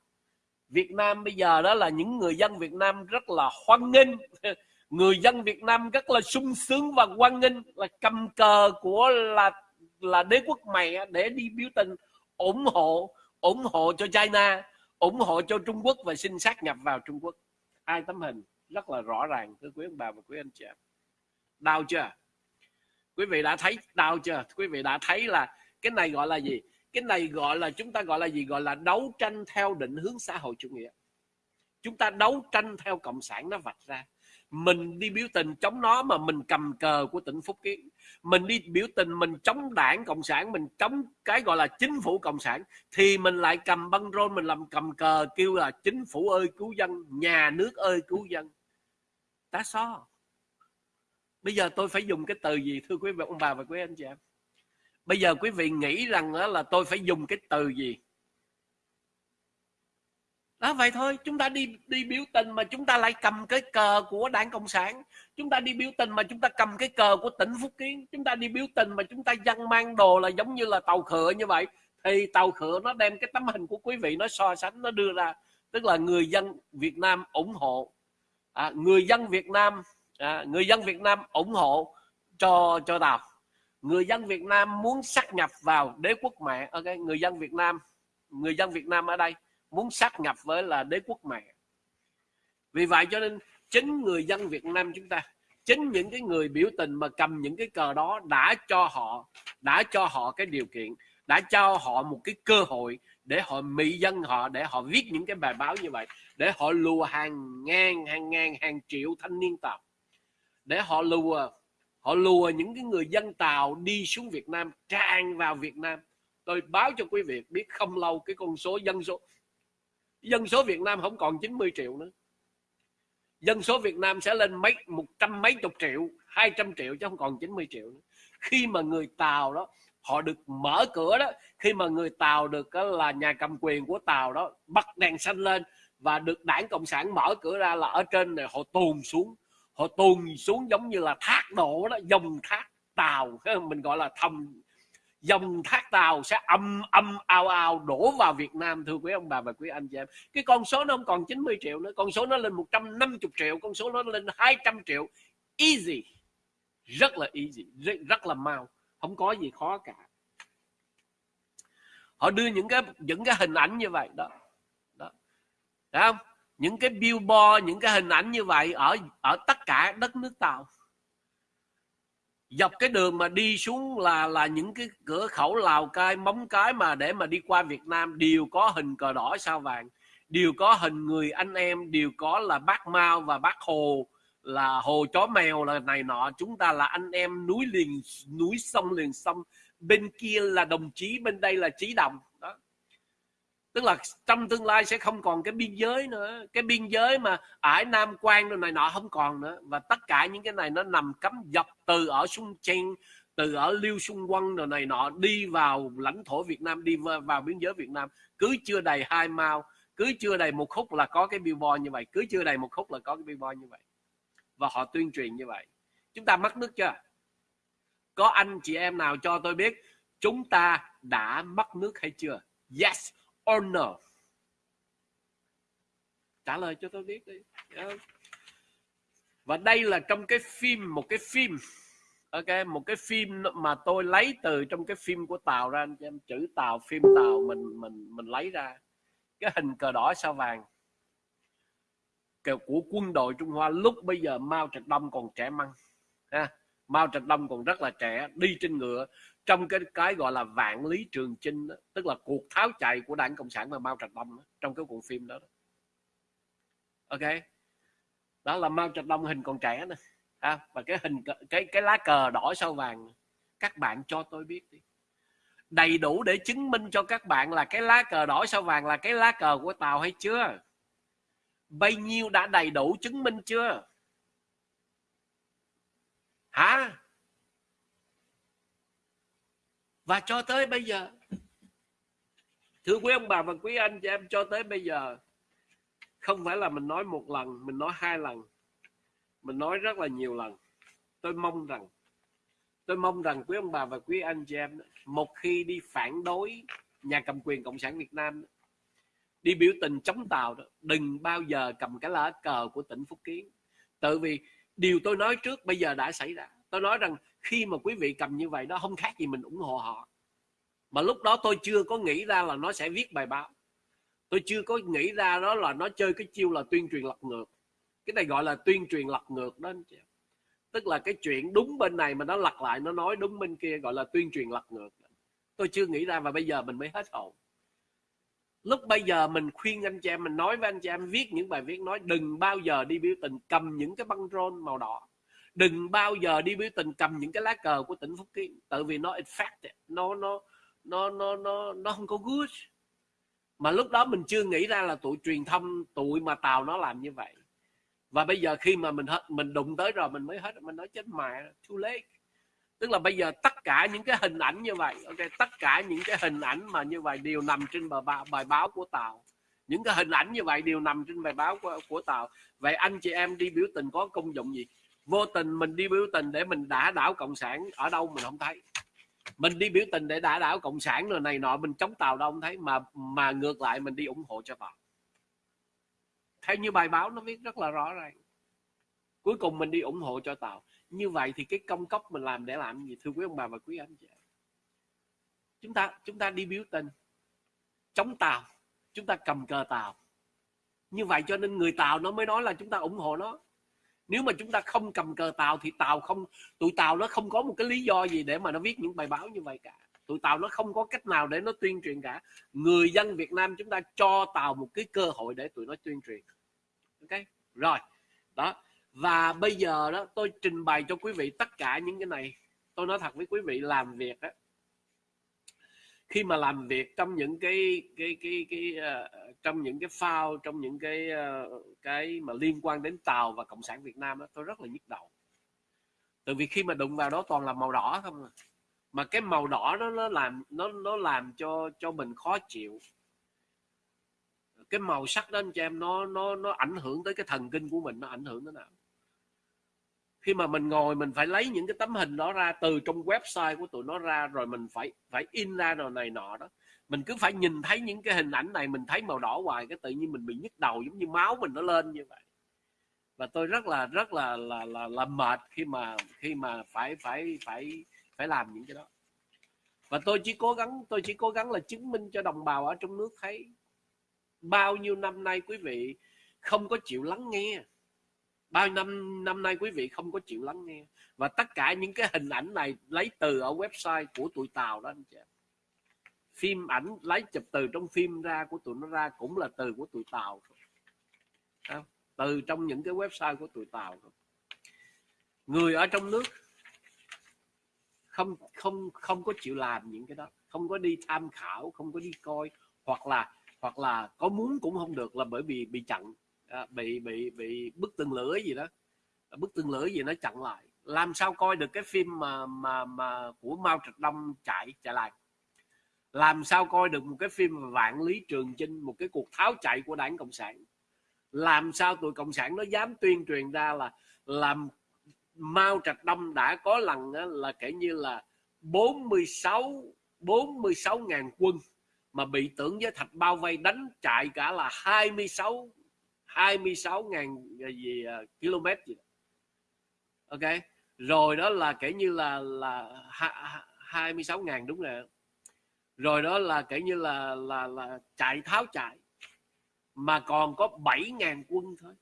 S1: Việt Nam bây giờ đó là những người dân Việt Nam rất là hoan nghênh. [LAUGHS] Người dân Việt Nam rất là sung sướng và hoan nghênh là cầm cờ của là là đế quốc mày để đi biểu tình, ủng hộ ủng hộ cho China, ủng hộ cho Trung Quốc và xin sát nhập vào Trung Quốc. Hai tấm hình rất là rõ ràng, thưa quý ông bà và quý anh chị đau chưa? Quý vị đã thấy đau chưa? Quý vị đã thấy là cái này gọi là gì? Cái này gọi là, chúng ta gọi là gì? Gọi là đấu tranh theo định hướng xã hội chủ nghĩa. Chúng ta đấu tranh theo cộng sản nó vạch ra. Mình đi biểu tình chống nó mà mình cầm cờ của tỉnh Phúc Kiến. Mình đi biểu tình mình chống đảng cộng sản, mình chống cái gọi là chính phủ cộng sản, thì mình lại cầm băng rôn, mình làm cầm cờ kêu là chính phủ ơi, cứu dân, nhà nước ơi, cứu dân. Tá so. Bây giờ tôi phải dùng cái từ gì, thưa quý vị, ông bà và quý anh chị em? Bây giờ quý vị nghĩ rằng là tôi phải dùng cái từ gì? Đó vậy thôi chúng ta đi đi biểu tình mà chúng ta lại cầm cái cờ của đảng cộng sản. Chúng ta đi biểu tình mà chúng ta cầm cái cờ của tỉnh phúc kiến. Chúng ta đi biểu tình mà chúng ta dân mang đồ là giống như là tàu khựa như vậy. Thì tàu khựa nó đem cái tấm hình của quý vị nó so sánh nó đưa ra. Tức là người dân việt nam ủng hộ. À, người dân việt nam à, người dân việt nam ủng hộ cho cho tàu người dân việt nam muốn sát nhập vào đế quốc mẹ, ok, người dân việt nam, người dân việt nam ở đây muốn sát nhập với là đế quốc mẹ. Vì vậy cho nên chính người dân Việt Nam chúng ta, chính những cái người biểu tình mà cầm những cái cờ đó đã cho họ, đã cho họ cái điều kiện, đã cho họ một cái cơ hội để họ mị dân họ, để họ viết những cái bài báo như vậy, để họ lùa hàng ngàn hàng ngàn, hàng triệu thanh niên tộc để họ lùa họ lùa những cái người dân tàu đi xuống Việt Nam, tràn vào Việt Nam. Tôi báo cho quý vị biết không lâu cái con số dân số dân số Việt Nam không còn 90 triệu nữa. Dân số Việt Nam sẽ lên mấy, một trăm mấy chục triệu, hai trăm triệu chứ không còn 90 triệu nữa. khi mà người Tàu đó, họ được mở cửa đó, khi mà người Tàu được là nhà cầm quyền của Tàu đó, bắt đèn xanh lên và được đảng cộng sản mở cửa ra là ở trên này họ tuồn xuống họ tuôn xuống giống như là thác đổ đó dòng thác tàu mình gọi là thầm. Dòng thác tàu sẽ âm âm ao ao đổ vào Việt Nam thưa quý ông bà và quý anh chị em. Cái con số nó không còn 90 triệu nữa con số nó lên 150 triệu con số nó lên 200 triệu. Easy rất là easy rất, rất là mau không có gì khó cả. Họ đưa những cái những cái hình ảnh như vậy đó. Đó. Thấy không? Những cái billboard, những cái hình ảnh như vậy ở ở tất cả đất nước tàu. Dọc cái đường mà đi xuống là là những cái cửa khẩu Lào Cai, móng cái mà để mà đi qua Việt Nam đều có hình cờ đỏ sao vàng. Đều có hình người anh em, đều có là bác Mao và bác Hồ, là hồ chó mèo, là này nọ. Chúng ta là anh em núi liền, núi sông liền sông. Bên kia là đồng chí, bên đây là chí đồng tức là trong tương lai sẽ không còn cái biên giới nữa. Cái biên giới mà ải nam quan này nọ không còn nữa. Và tất cả những cái này nó nằm cấm dọc từ ở Sung Chen từ ở Liêu xung Quân rồi này nọ đi vào lãnh thổ Việt Nam, đi vào biên giới Việt Nam. Cứ chưa đầy hai mao, cứ chưa đầy một khúc là có cái billboard như vậy, cứ chưa đầy một khúc là có cái billboard như vậy. Và họ tuyên truyền như vậy. Chúng ta mất nước chưa? Có anh chị em nào cho tôi biết chúng ta đã mất nước hay chưa? Yes or no? Trả lời cho tôi biết đi. Dạ. Và đây là trong cái phim, một cái phim, ok một cái phim mà tôi lấy từ trong cái phim của tàu ra anh em. Chữ tàu phim tàu mình mình mình lấy ra. Cái hình cờ đỏ sao vàng. Của quân đội Trung Hoa lúc bây giờ Mao Trạch Đông còn trẻ măng ha. Mao Trạch Đông còn rất là trẻ đi trên ngựa. Trong cái cái gọi là vạn lý trường chinh đó, tức là cuộc tháo chạy của đảng cộng sản và Mao Trạch Đông đó, trong cái cuộn phim đó, đó. Ok? Đó là Mao Trạch Đông hình còn trẻ nè à, và cái hình cái cái lá cờ đỏ sao vàng các bạn cho tôi biết đi. Đầy đủ để chứng minh cho các bạn là cái lá cờ đỏ sao vàng là cái lá cờ của tàu hay chưa? Bao nhiêu đã đầy đủ chứng minh chưa? Hả? Và cho tới bây giờ, thưa quý ông bà và quý anh chị em, cho tới bây giờ, không phải là mình nói một lần, mình nói hai lần, mình nói rất là nhiều lần. Tôi mong rằng, tôi mong rằng quý ông bà và quý anh chị em, một khi đi phản đối nhà cầm quyền cộng sản việt nam, đi biểu tình chống tàu đó, đừng bao giờ cầm cái lá cờ của tỉnh phúc kiến. Tự vì điều tôi nói trước bây giờ đã xảy ra. Tôi nói rằng khi mà quý vị cầm như vậy đó không khác gì mình ủng hộ họ. Mà lúc đó tôi chưa có nghĩ ra là nó sẽ viết bài báo. Tôi chưa có nghĩ ra đó là nó chơi cái chiêu là tuyên truyền lật ngược. Cái này gọi là tuyên truyền lật ngược đó anh chị tức là cái chuyện đúng bên này mà nó lật lại, nó nói đúng bên kia, gọi là tuyên truyền lật ngược. Tôi chưa nghĩ ra và bây giờ mình mới hết hồn lúc bây giờ mình khuyên anh chị em, mình nói với anh chị em, viết những bài viết nói, đừng bao giờ đi biểu tình cầm những cái băng rôn màu đỏ. Đừng bao giờ đi biểu tình cầm những cái lá cờ của tỉnh phúc kiến. Tại vì nó effect nó nó nó nó nó nó không có good. Mà lúc đó mình chưa nghĩ ra là tụi truyền thông, tụi mà tàu nó làm như vậy. Và bây giờ khi mà mình hết, mình đụng tới rồi, mình mới hết, mình nói, chết mẹ, too late tức là bây giờ tất cả những cái hình ảnh như vậy ok tất cả những cái hình ảnh mà như vậy đều nằm trên bài, báo, bài báo của tàu những cái hình ảnh như vậy đều nằm trên bài báo của, của tàu vậy anh chị em đi biểu tình có công dụng gì? Vô tình mình đi biểu tình để mình đả đảo cộng sản ở đâu mình không thấy. Mình đi biểu tình để đả đảo cộng sản rồi này nọ mình chống tàu đâu không thấy mà mà ngược lại mình đi ủng hộ cho tàu theo như bài báo nó viết rất là rõ ràng. Cuối cùng mình đi ủng hộ cho tàu như vậy thì cái công cốc mình làm để làm gì? Thưa quý ông bà và quý anh chị chúng ta chúng ta đi biểu tình chống tàu, chúng ta cầm cờ tàu. Như vậy cho nên người tàu nó mới nói là chúng ta ủng hộ nó. Nếu mà chúng ta không cầm cờ tàu thì tàu không, tụi tàu nó không có một cái lý do gì để mà nó viết những bài báo như vậy cả. Tụi tàu nó không có cách nào để nó tuyên truyền cả. Người dân Việt Nam chúng ta cho tàu một cái cơ hội để tụi nó tuyên truyền. Ok? Rồi. Đó và bây giờ đó tôi trình bày cho quý vị tất cả những cái này. Tôi nói thật với quý vị làm việc đó khi mà làm việc trong những cái cái cái cái, uh, trong những cái phao trong những cái uh, cái mà liên quan đến tàu và cộng sản Việt Nam đó, tôi rất là nhức đầu. Từ vì khi mà đụng vào đó toàn là màu đỏ không à. mà cái màu đỏ đó nó làm nó nó làm cho cho mình khó chịu. Cái màu sắc đó anh chị em nó nó nó ảnh hưởng tới cái thần kinh của mình nó ảnh hưởng thế nào? Khi mà mình ngồi mình phải lấy những cái tấm hình đó ra từ trong website của tụi nó ra rồi mình phải phải in ra rồi này nọ đó. Mình cứ phải nhìn thấy những cái hình ảnh này mình thấy màu đỏ hoài cái tự nhiên mình bị nhức đầu giống như máu mình nó lên như vậy. Và tôi rất là rất là là là, là mệt khi mà khi mà phải phải phải phải làm những cái đó. Và tôi chỉ cố gắng tôi chỉ cố gắng là chứng minh cho đồng bào ở trong nước thấy bao nhiêu năm nay quý vị không có chịu lắng nghe bao năm năm nay quý vị không có chịu lắng nghe. Và tất cả những cái hình ảnh này lấy từ ở website của tụi tàu đó, anh chị phim ảnh lấy chụp từ trong phim ra của tụi nó ra cũng là từ của tụi tàu từ trong những cái website của tụi tàu người ở trong nước không không không có chịu làm những cái đó. Không có đi tham khảo, không có đi coi. Hoặc là hoặc là có muốn cũng không được là bởi vì bị chặn à, bị bị bị bức tường lửa gì đó. À, bức tường lửa gì nó chặn lại. Làm sao coi được cái phim mà mà mà của Mao Trạch Đông chạy chạy lại? Làm sao coi được một cái phim vạn lý trường chinh một cái cuộc tháo chạy của đảng cộng sản? Làm sao tụi cộng sản nó dám tuyên truyền ra là làm Mao Trạch Đông đã có lần là kể như là 46 46 ngàn quân mà bị tưởng với thạch bao vây đánh chạy cả là 26 26 ngàn à, gì uh, km gì đó. ok? Rồi đó là kể như là là hai mươi sáu ngàn đúng rồi rồi đó là kể như là là là chạy tháo chạy. Mà còn có 7.000 quân thôi.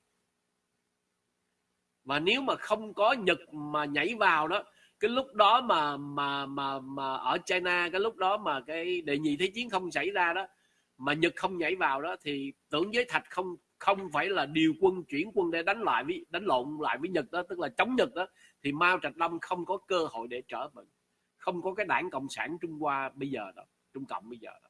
S1: Mà nếu mà không có Nhật mà nhảy vào đó cái lúc đó mà mà mà mà ở China cái lúc đó mà cái đệ nhị thế chiến không xảy ra đó mà Nhật không nhảy vào đó thì tưởng giới thạch không không phải là điều quân chuyển quân để đánh lại với đánh lộn lại với Nhật đó tức là chống Nhật đó thì Mao Trạch Đông không có cơ hội để trở mình không có cái đảng cộng sản Trung Hoa bây giờ đó Trung Cộng bây giờ đó,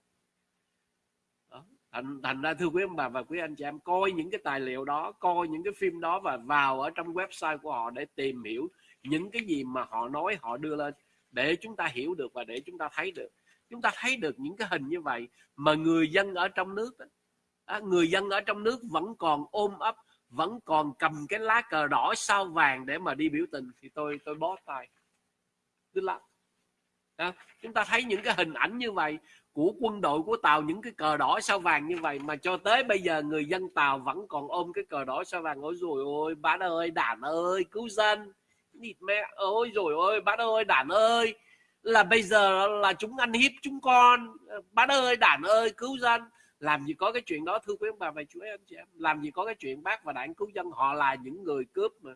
S1: đó. Thành, thành ra thưa quý ông bà và quý anh chị em coi những cái tài liệu đó coi những cái phim đó và vào ở trong website của họ để tìm hiểu những cái gì mà họ nói họ đưa lên để chúng ta hiểu được và để chúng ta thấy được chúng ta thấy được những cái hình như vậy mà người dân ở trong nước á. Người dân ở trong nước vẫn còn ôm ấp vẫn còn cầm cái lá cờ đỏ sao vàng để mà đi biểu tình. Thì tôi tôi bó tay. Tức là à, chúng ta thấy những cái hình ảnh như vậy của quân đội của tàu những cái cờ đỏ sao vàng như vậy mà cho tới bây giờ người dân tàu vẫn còn ôm cái cờ đỏ sao vàng. Ôi rồi ôi bác ơi đàn ơi cứu dân. Địt mẹ ôi rồi ôi bác ơi đàn ơi là bây giờ là chúng ăn hiếp chúng con. Ờ, bác ơi đảng ơi, cứu dân. Làm gì có cái chuyện đó, thưa quý ông bà và chú anh chị em. Làm gì có cái chuyện bác và đảng cứu dân. Họ là những người cướp mà.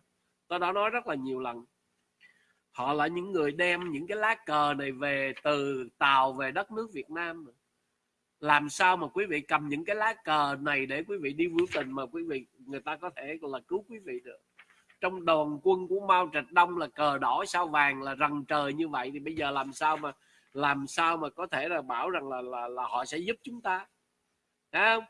S1: Tôi đã nói rất là nhiều lần. Họ là những người đem những cái lá cờ này về từ tàu về đất nước Việt Nam mà. làm sao mà quý vị cầm những cái lá cờ này để quý vị đi biểu tình mà quý vị, người ta có thể là cứu quý vị được? Trong đoàn quân của Mao Trạch Đông là cờ đỏ sao vàng là rần trời như vậy thì bây giờ làm sao mà làm sao mà có thể là bảo rằng là là, là họ sẽ giúp chúng ta? Thấy không?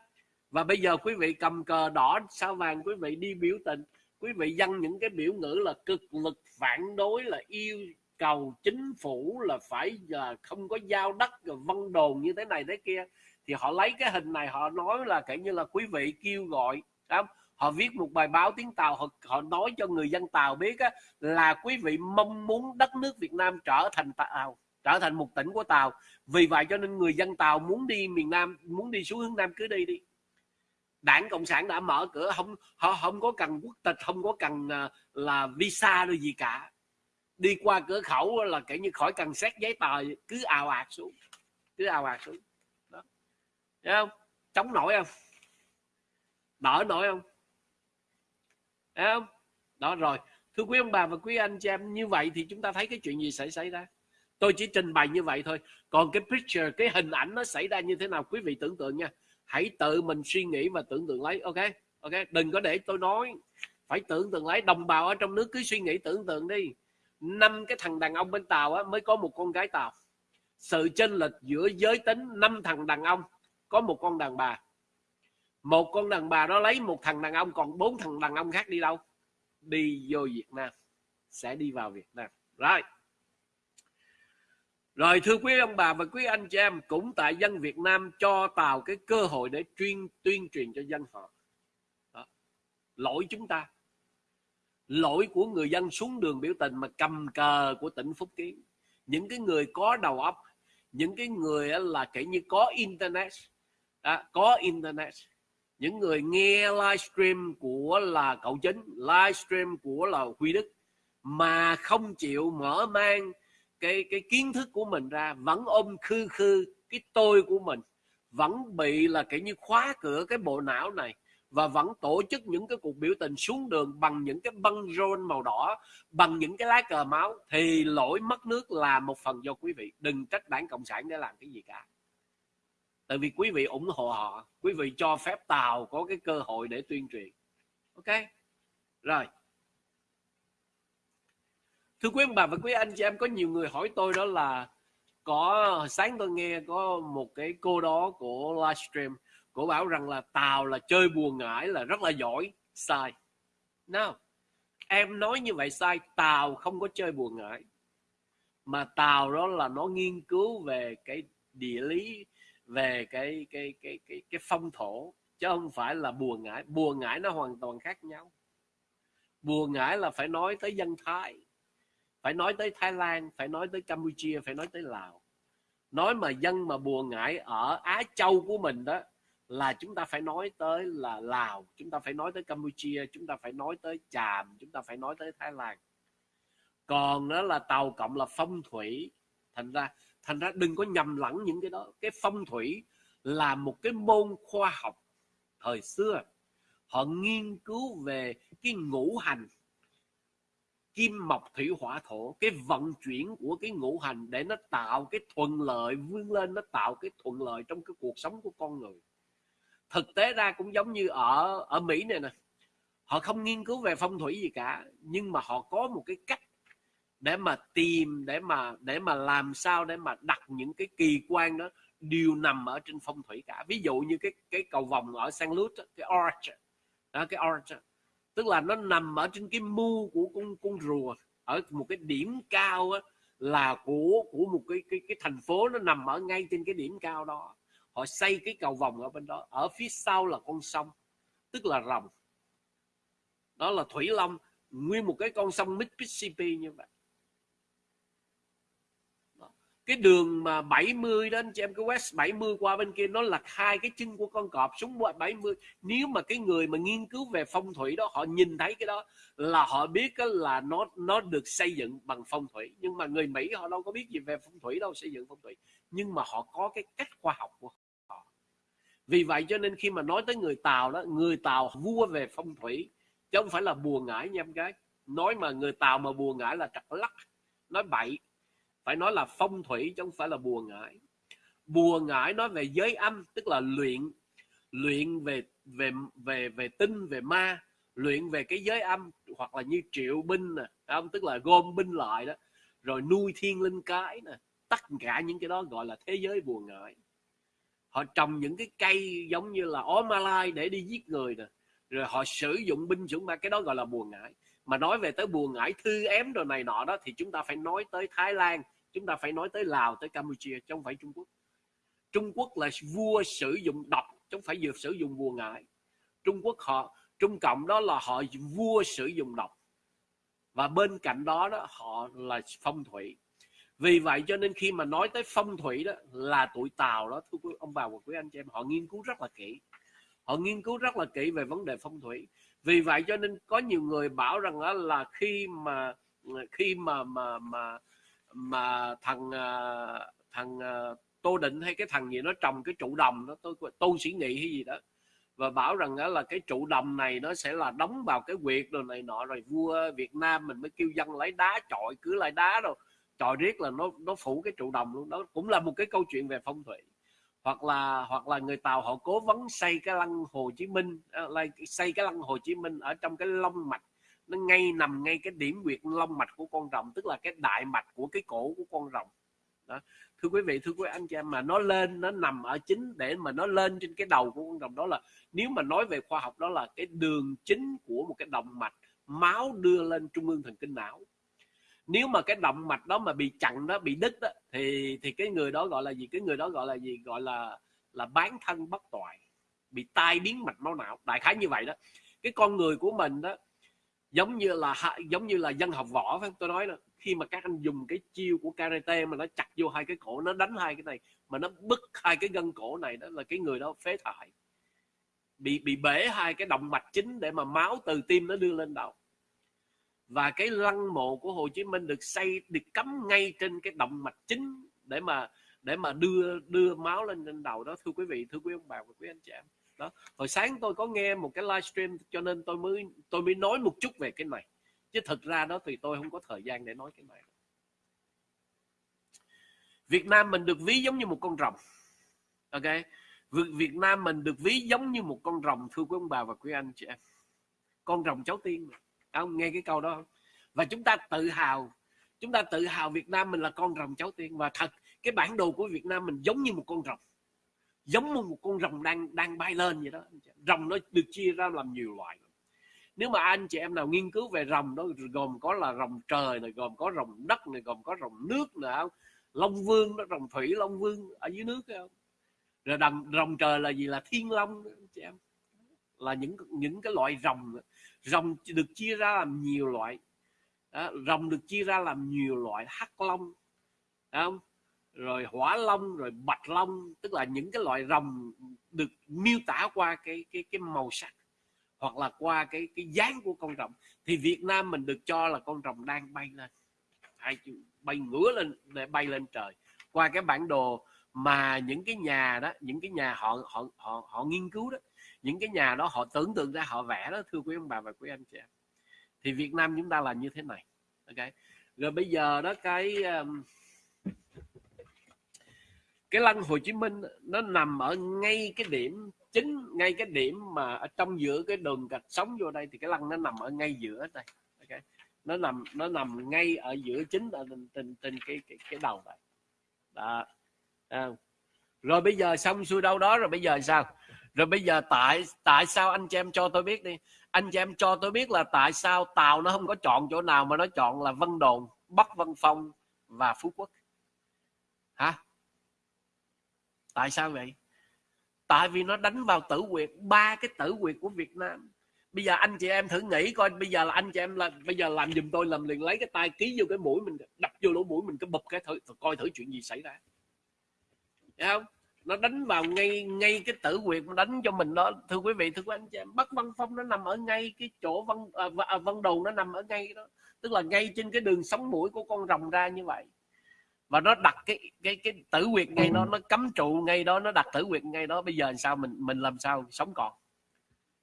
S1: Và bây giờ quý vị cầm cờ đỏ sao vàng quý vị đi biểu tình quý vị dâng những cái biểu ngữ là cực lực phản đối là yêu cầu chính phủ là phải là không có giao đất rồi vân đồn như thế này thế kia thì họ lấy cái hình này họ nói là kể như là quý vị kêu gọi không? Họ viết một bài báo tiếng tàu họ, họ nói cho người dân tàu biết á, là quý vị mong muốn đất nước việt nam trở thành tàu trở thành một tỉnh của tàu. Vì vậy cho nên người dân tàu muốn đi miền nam muốn đi xuống hướng nam cứ đi đi. Đảng cộng sản đã mở cửa không họ không có cần quốc tịch không có cần à, là visa đâu gì cả. Đi qua cửa khẩu là kiểu như khỏi cần xét giấy tờ cứ ào ạt xuống cứ ào ạt xuống. Đó. Thấy không? Chống nổi không? Đỡ nổi không? Không? Đó rồi. Thưa quý ông bà và quý anh chị em như vậy thì chúng ta thấy cái chuyện gì sẽ xảy ra? Tôi chỉ trình bày như vậy thôi. Còn cái picture cái hình ảnh nó xảy ra như thế nào quý vị tưởng tượng nha. Hãy tự mình suy nghĩ và tưởng tượng lấy ok? Ok đừng có để tôi nói. Phải tưởng tượng lấy. Đồng bào ở trong nước cứ suy nghĩ tưởng tượng đi. Năm cái thằng đàn ông bên tàu á, mới có một con gái tàu. Sự chênh lệch giữa giới tính năm thằng đàn ông có một con đàn bà một con đàn bà đó lấy một thằng đàn ông còn bốn thằng đàn ông khác đi đâu? Đi vô Việt Nam sẽ đi vào Việt Nam. Rồi. Rồi thưa quý ông bà và quý anh chị em cũng tại dân Việt Nam cho Tàu cái cơ hội để tuyên tuyên truyền cho dân họ. Đó. lỗi chúng ta. Lỗi của người dân xuống đường biểu tình mà cầm cờ của tỉnh Phúc Kiến. Những cái người có đầu óc những cái người là kể như có internet. À, có internet những người nghe livestream của là cậu chính livestream của là Huy Đức, mà không chịu mở mang cái cái kiến thức của mình ra, vẫn ôm khư khư cái tôi của mình, vẫn bị là kiểu như khóa cửa cái bộ não này, và vẫn tổ chức những cái cuộc biểu tình xuống đường bằng những cái băng rôn màu đỏ, bằng những cái lá cờ máu, thì lỗi mất nước là một phần do quý vị. Đừng trách đảng cộng sản để làm cái gì cả tại vì quý vị ủng hộ họ, quý vị cho phép tàu có cái cơ hội để tuyên truyền. Ok? Rồi. Thưa quý ông bà và quý anh chị em, có nhiều người hỏi tôi đó là có, sáng tôi nghe có một cái cô đó của livestream cô bảo rằng là tàu là chơi buồn ngải là rất là giỏi. Sai. No em nói như vậy sai, tàu không có chơi buồn ngải mà tàu đó là nó nghiên cứu về cái địa lý về cái cái cái cái cái phong thổ, chứ không phải là bùa ngải. Bùa ngải nó hoàn toàn khác nhau. Bùa ngải là phải nói tới dân thái, phải nói tới Thái Lan, phải nói tới Campuchia, phải nói tới Lào. Nói mà dân mà bùa ngải ở Á Châu của mình đó, là chúng ta phải nói tới là Lào, chúng ta phải nói tới Campuchia, chúng ta phải nói tới Tràm chúng ta phải nói tới Thái Lan. Còn đó là tàu cộng là phong thủy. Thành ra thành ra đừng có nhầm lẫn những cái đó. Cái phong thủy là một cái môn khoa học thời xưa. Họ nghiên cứu về cái ngũ hành, kim, mộc, thủy, hỏa, thổ. Cái vận chuyển của cái ngũ hành để nó tạo cái thuận lợi, vươn lên, nó tạo cái thuận lợi trong cái cuộc sống của con người. Thực tế ra cũng giống như ở ở mỹ này nè. Họ không nghiên cứu về phong thủy gì cả, nhưng mà họ có một cái cách để mà tìm để mà để mà làm sao để mà đặt những cái kỳ quan đó đều nằm ở trên phong thủy cả. Ví dụ như cái cái cầu vòng ở San lút cái arch đó, cái arch tức là nó nằm ở trên cái mu của con con rùa. Ở một cái điểm cao á, là của của một cái cái cái thành phố nó nằm ở ngay trên cái điểm cao đó. Họ xây cái cầu vòng ở bên đó. Ở phía sau là con sông tức là rồng. Đó là thủy long. Nguyên một cái con sông Mississippi như vậy cái đường mà 70 đó, anh chị em, cái West 70 qua bên kia, nó là hai cái chân của con cọp xuống 70 nếu mà cái người mà nghiên cứu về phong thủy đó, họ nhìn thấy cái đó là họ biết là nó nó được xây dựng bằng phong thủy. Nhưng mà người Mỹ họ đâu có biết gì về phong thủy đâu, xây dựng phong thủy. Nhưng mà họ có cái cách khoa học của họ. Vì vậy cho nên khi mà nói tới người Tàu đó, người Tàu vua về phong thủy, chứ không phải là bùa ngải nha em gái. Nói mà người Tàu mà bùa ngải là trật lắc, nói bậy phải nói là phong thủy chứ không phải là bùa ngải. Bùa ngải nói về giới âm, tức là luyện luyện về về về về tinh, về ma, luyện về cái giới âm, hoặc là như triệu binh nè không? Tức là gom binh lại đó, rồi nuôi thiên linh cái nè, tất cả những cái đó gọi là thế giới bùa ngải. Họ trồng những cái cây giống như là ó malai để đi giết người nè, rồi họ sử dụng binh chủng ma, cái đó gọi là bùa ngải. Mà nói về tới bùa ngải thư ém rồi này nọ đó, thì chúng ta phải nói tới thái lan chúng ta phải nói tới lào, tới campuchia, chứ không phải trung quốc. Trung quốc là vua sử dụng độc, chứ không phải vừa sử dụng bùa ngải. Trung quốc họ, trung cộng đó là họ vua sử dụng độc. Và bên cạnh đó đó, họ là phong thủy. Vì vậy cho nên khi mà nói tới phong thủy đó, là tụi tàu đó, thưa quý, ông bà và quý anh chị em, họ nghiên cứu rất là kỹ. Họ nghiên cứu rất là kỹ về vấn đề phong thủy. Vì vậy cho nên có nhiều người bảo rằng đó là khi mà khi mà mà mà mà thằng à, thằng à, tô định hay cái thằng gì nó trồng cái trụ đồng đó, tôi tôi sĩ nghị hay gì đó, và bảo rằng đó là cái trụ đồng này nó sẽ là đóng vào cái quyệt rồi này nọ, rồi vua Việt Nam mình mới kêu dân lấy đá chọi, cứ lại đá rồi chọi riết là nó nó phủ cái trụ đồng luôn. Đó cũng là một cái câu chuyện về phong thủy. Hoặc là hoặc là người Tàu họ cố vấn xây cái lăng Hồ Chí Minh à, xây cái lăng Hồ Chí Minh ở trong cái long mạch nó ngay nằm ngay cái điểm quyệt long mạch của con rồng, tức là cái đại mạch của cái cổ của con rồng. Đó. thưa quý vị, thưa quý anh chị em, mà nó lên, nó nằm ở chính để mà nó lên trên cái đầu của con rồng đó là, nếu mà nói về khoa học đó là cái đường chính của một cái động mạch, máu đưa lên trung ương thần kinh não. Nếu mà cái động mạch đó mà bị chặn đó, bị đứt đó, thì thì cái người đó gọi là gì? Cái người đó gọi là gì? Gọi là là bán thân bất toại, bị tai biến mạch máu não. Đại khái như vậy đó. Cái con người của mình đó giống như là giống như là dân học võ phải tôi nói là khi mà các anh dùng cái chiêu của karate mà nó chặt vô hai cái cổ, nó đánh hai cái này, mà nó bứt hai cái gân cổ này đó là cái người đó phế thải. Bị bị bể hai cái động mạch chính để mà máu từ tim nó đưa lên đầu. Và cái lăng mộ của Hồ Chí Minh được xây, được cắm ngay trên cái động mạch chính để mà để mà đưa đưa máu lên trên đầu đó. Thưa quý vị, thưa quý ông bà và quý anh chị em đó, hồi sáng tôi có nghe một cái livestream cho nên tôi mới tôi mới nói một chút về cái này. Chứ thực ra đó thì tôi không có thời gian để nói cái này. Việt Nam mình được ví giống như một con rồng. Ok? Việt Nam mình được ví giống như một con rồng, thưa quý ông bà và quý anh chị em. Con rồng cháu tiên ông nghe cái câu đó không? Và chúng ta tự hào, chúng ta tự hào Việt Nam mình là con rồng cháu tiên. Và thật, cái bản đồ của Việt Nam mình giống như một con rồng giống như một con rồng đang đang bay lên vậy đó. Rồng nó được chia ra làm nhiều loại. Nếu mà anh chị em nào nghiên cứu về rồng đó gồm có là rồng trời này gồm có rồng đất này gồm có rồng nước nữa long vương đó rồng thủy long vương ở dưới nước không? Rồi đầm rồng trời là gì? Là thiên long đó, anh chị em. Là những những cái loại rồng. Rồng được chia ra làm nhiều loại. Đó, rồng được chia ra làm nhiều loại hắc long không? Rồi hỏa long rồi bạch long tức là những cái loại rồng được miêu tả qua cái cái cái màu sắc hoặc là qua cái cái dáng của con rồng. Thì Việt Nam mình được cho là con rồng đang bay lên hai bay ngửa lên để bay lên trời. Qua cái bản đồ mà những cái nhà đó những cái nhà họ họ họ họ nghiên cứu đó những cái nhà đó họ tưởng tượng ra họ vẽ đó thưa quý ông bà và quý anh chị em. Thì Việt Nam chúng ta là như thế này ok? Rồi bây giờ đó cái um, cái lăng Hồ Chí Minh nó nằm ở ngay cái điểm chính ngay cái điểm mà ở trong giữa cái đường gạch sống vô đây thì cái lăng nó nằm ở ngay giữa đây. Ok? Nó nằm nó nằm ngay ở giữa chính ở trên trên, trên cái, cái cái đầu này. Đó. À. rồi bây giờ xong xuôi đâu đó rồi bây giờ sao? Rồi bây giờ tại tại sao anh chị em cho tôi biết đi? Anh chị em cho tôi biết là tại sao tàu nó không có chọn chỗ nào mà nó chọn là vân đồn bắc vân phong và phú quốc hả tại sao vậy? Tại vì nó đánh vào tử quyệt ba cái tử quyệt của việt nam. Bây giờ anh chị em thử nghĩ coi bây giờ là anh chị em là bây giờ làm giùm tôi làm liền lấy cái tay ký vô cái mũi mình đập vô lỗ mũi mình cái bụp cái thử coi thử chuyện gì xảy ra. Thấy không? Nó đánh vào ngay ngay cái tử quyệt nó đánh cho mình đó. Thưa quý vị thưa quý anh chị em bắc văn phong nó nằm ở ngay cái chỗ văn à, văn đầu nó nằm ở ngay đó. Tức là ngay trên cái đường sống mũi của con rồng ra như vậy và nó đặt cái cái cái tử quyệt ngay đó nó cấm trụ ngay đó nó đặt tử quyệt ngay đó bây giờ sao mình mình làm sao sống còn?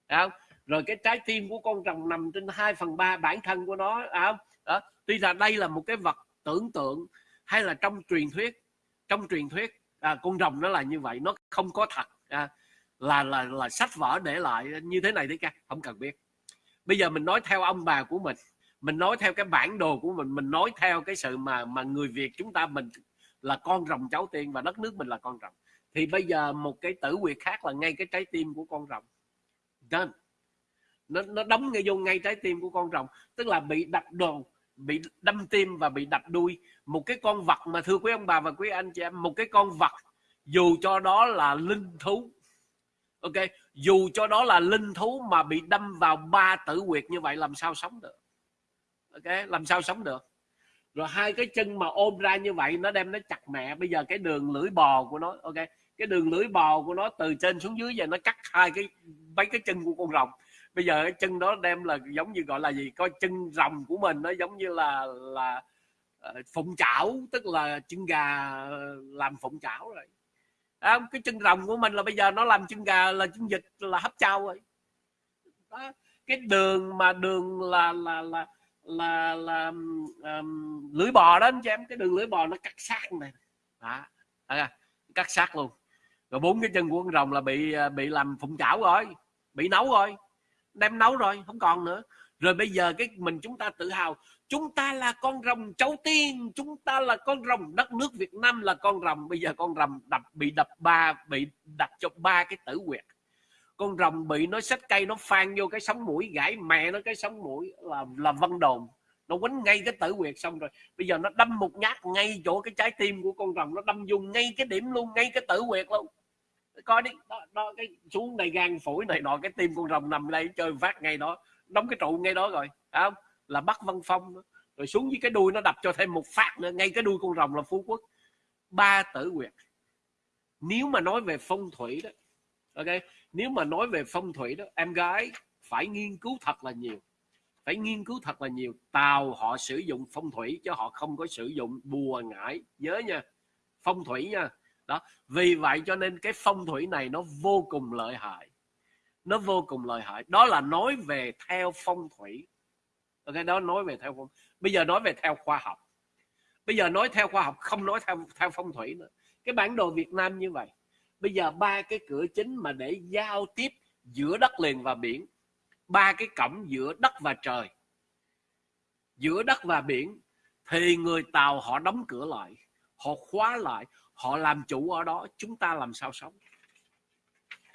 S1: Đấy không? Rồi cái trái tim của con rồng nằm trên 2 phần ba bản thân của nó à, đó tuy là đây là một cái vật tưởng tượng hay là trong truyền thuyết trong truyền thuyết à, con rồng nó là như vậy nó không có thật à, là là là sách vở để lại như thế này đấy ca không cần biết. Bây giờ mình nói theo ông bà của mình mình nói theo cái bản đồ của mình mình nói theo cái sự mà mà người việt chúng ta mình là con rồng cháu tiên và đất nước mình là con rồng. Thì bây giờ một cái tử quyệt khác là ngay cái trái tim của con rồng. Done. nó nó đóng ngay vô ngay trái tim của con rồng, tức là bị đập đồ, bị đâm tim và bị đập đuôi. Một cái con vật mà thưa quý ông bà và quý anh chị em, một cái con vật dù cho đó là linh thú, ok? Dù cho đó là linh thú mà bị đâm vào ba tử quyệt như vậy, làm sao sống được? Ok làm sao sống được? Rồi hai cái chân mà ôm ra như vậy nó đem nó chặt mẹ. Bây giờ cái đường lưỡi bò của nó ok cái đường lưỡi bò của nó từ trên xuống dưới giờ nó cắt hai cái mấy cái chân của con rồng. Bây giờ cái chân đó đem là giống như gọi là gì? Coi chân rồng của mình nó giống như là là ờ, phụng chảo tức là chân gà làm phụng chảo rồi. À, cái chân rồng của mình là bây giờ nó làm chân gà là chân vịt là hấp trao rồi. Đó. cái đường mà đường là là là là là um, lưỡi bò đó anh chị em cái đường lưỡi bò nó cắt sát này. Đó. À, cắt sát luôn. Rồi bốn cái chân của con rồng là bị à, bị làm phụng chảo rồi bị nấu rồi đem nấu rồi không còn nữa. Rồi bây giờ cái mình chúng ta tự hào chúng ta là con rồng cháu tiên chúng ta là con rồng đất nước Việt Nam là con rồng. Bây giờ con rồng đập bị đập ba bị đập cho ba cái tử quyệt con rồng bị nó xách cây nó phan vô cái sống mũi gãy mẹ nó cái sống mũi là là vân đồn. Nó quấn ngay cái tử quyệt xong rồi. Bây giờ nó đâm một nhát ngay chỗ cái trái tim của con rồng nó đâm vô ngay cái điểm luôn ngay cái tử quyệt luôn. Coi đi đó, đó cái xuống này gan phổi này nọ cái tim con rồng nằm đây chơi phát ngay đó đóng cái trụ ngay đó rồi không? Là bắt văn phong rồi xuống với cái đuôi nó đập cho thêm một phát nữa ngay cái đuôi con rồng là phú quốc. Ba tử quyệt nếu mà nói về phong thủy đó ok? Nếu mà nói về phong thủy đó, em gái phải nghiên cứu thật là nhiều. Phải nghiên cứu thật là nhiều. Tàu họ sử dụng phong thủy chứ họ không có sử dụng bùa ngải. Nhớ nha, phong thủy nha. Đó, vì vậy cho nên cái phong thủy này nó vô cùng lợi hại. Nó vô cùng lợi hại. Đó là nói về theo phong thủy. Ok, đó, nói về theo phong bây giờ nói về theo khoa học. Bây giờ nói theo khoa học, không nói theo theo phong thủy nữa. Cái bản đồ Việt Nam như vậy bây giờ ba cái cửa chính mà để giao tiếp giữa đất liền và biển, ba cái cổng giữa đất và trời, giữa đất và biển, thì người tàu họ đóng cửa lại, họ khóa lại, họ làm chủ ở đó, chúng ta làm sao sống?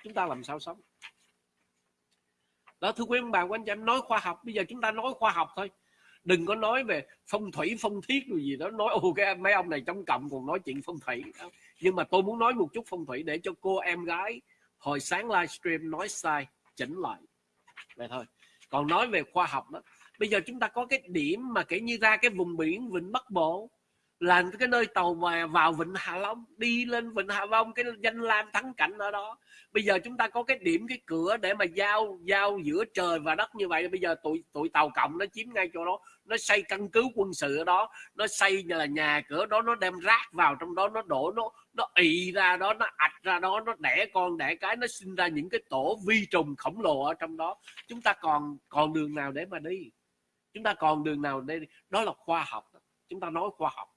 S1: Chúng ta làm sao sống? Đó, thưa quý ông bà của anh chị em nói khoa học, bây giờ chúng ta nói khoa học thôi đừng có nói về phong thủy, phong thiết rồi gì đó. Nói ok mấy ông này trong cộng còn nói chuyện phong thủy. Nhưng mà tôi muốn nói một chút phong thủy để cho cô em gái hồi sáng livestream nói sai, chỉnh lại. Vậy thôi. Còn nói về khoa học đó. Bây giờ chúng ta có cái điểm mà kể như ra cái vùng biển vịnh bắc bộ là cái nơi tàu mà vào vịnh Hạ Long, đi lên vịnh Hạ Long, cái danh lam thắng cảnh ở đó. Bây giờ chúng ta có cái điểm, cái cửa để mà giao giao giữa trời và đất như vậy. Bây giờ tụi tụi tàu cộng nó chiếm ngay chỗ đó. Nó xây căn cứ quân sự ở đó. Nó xây như là nhà cửa đó. Nó đem rác vào trong đó. Nó đổ nó nó ị ra đó. Nó ạch ra đó. Nó đẻ con, đẻ cái. Nó sinh ra những cái tổ vi trùng khổng lồ ở trong đó. Chúng ta còn còn đường nào để mà đi? Chúng ta còn đường nào để đi? Đó là khoa học. Chúng ta nói khoa học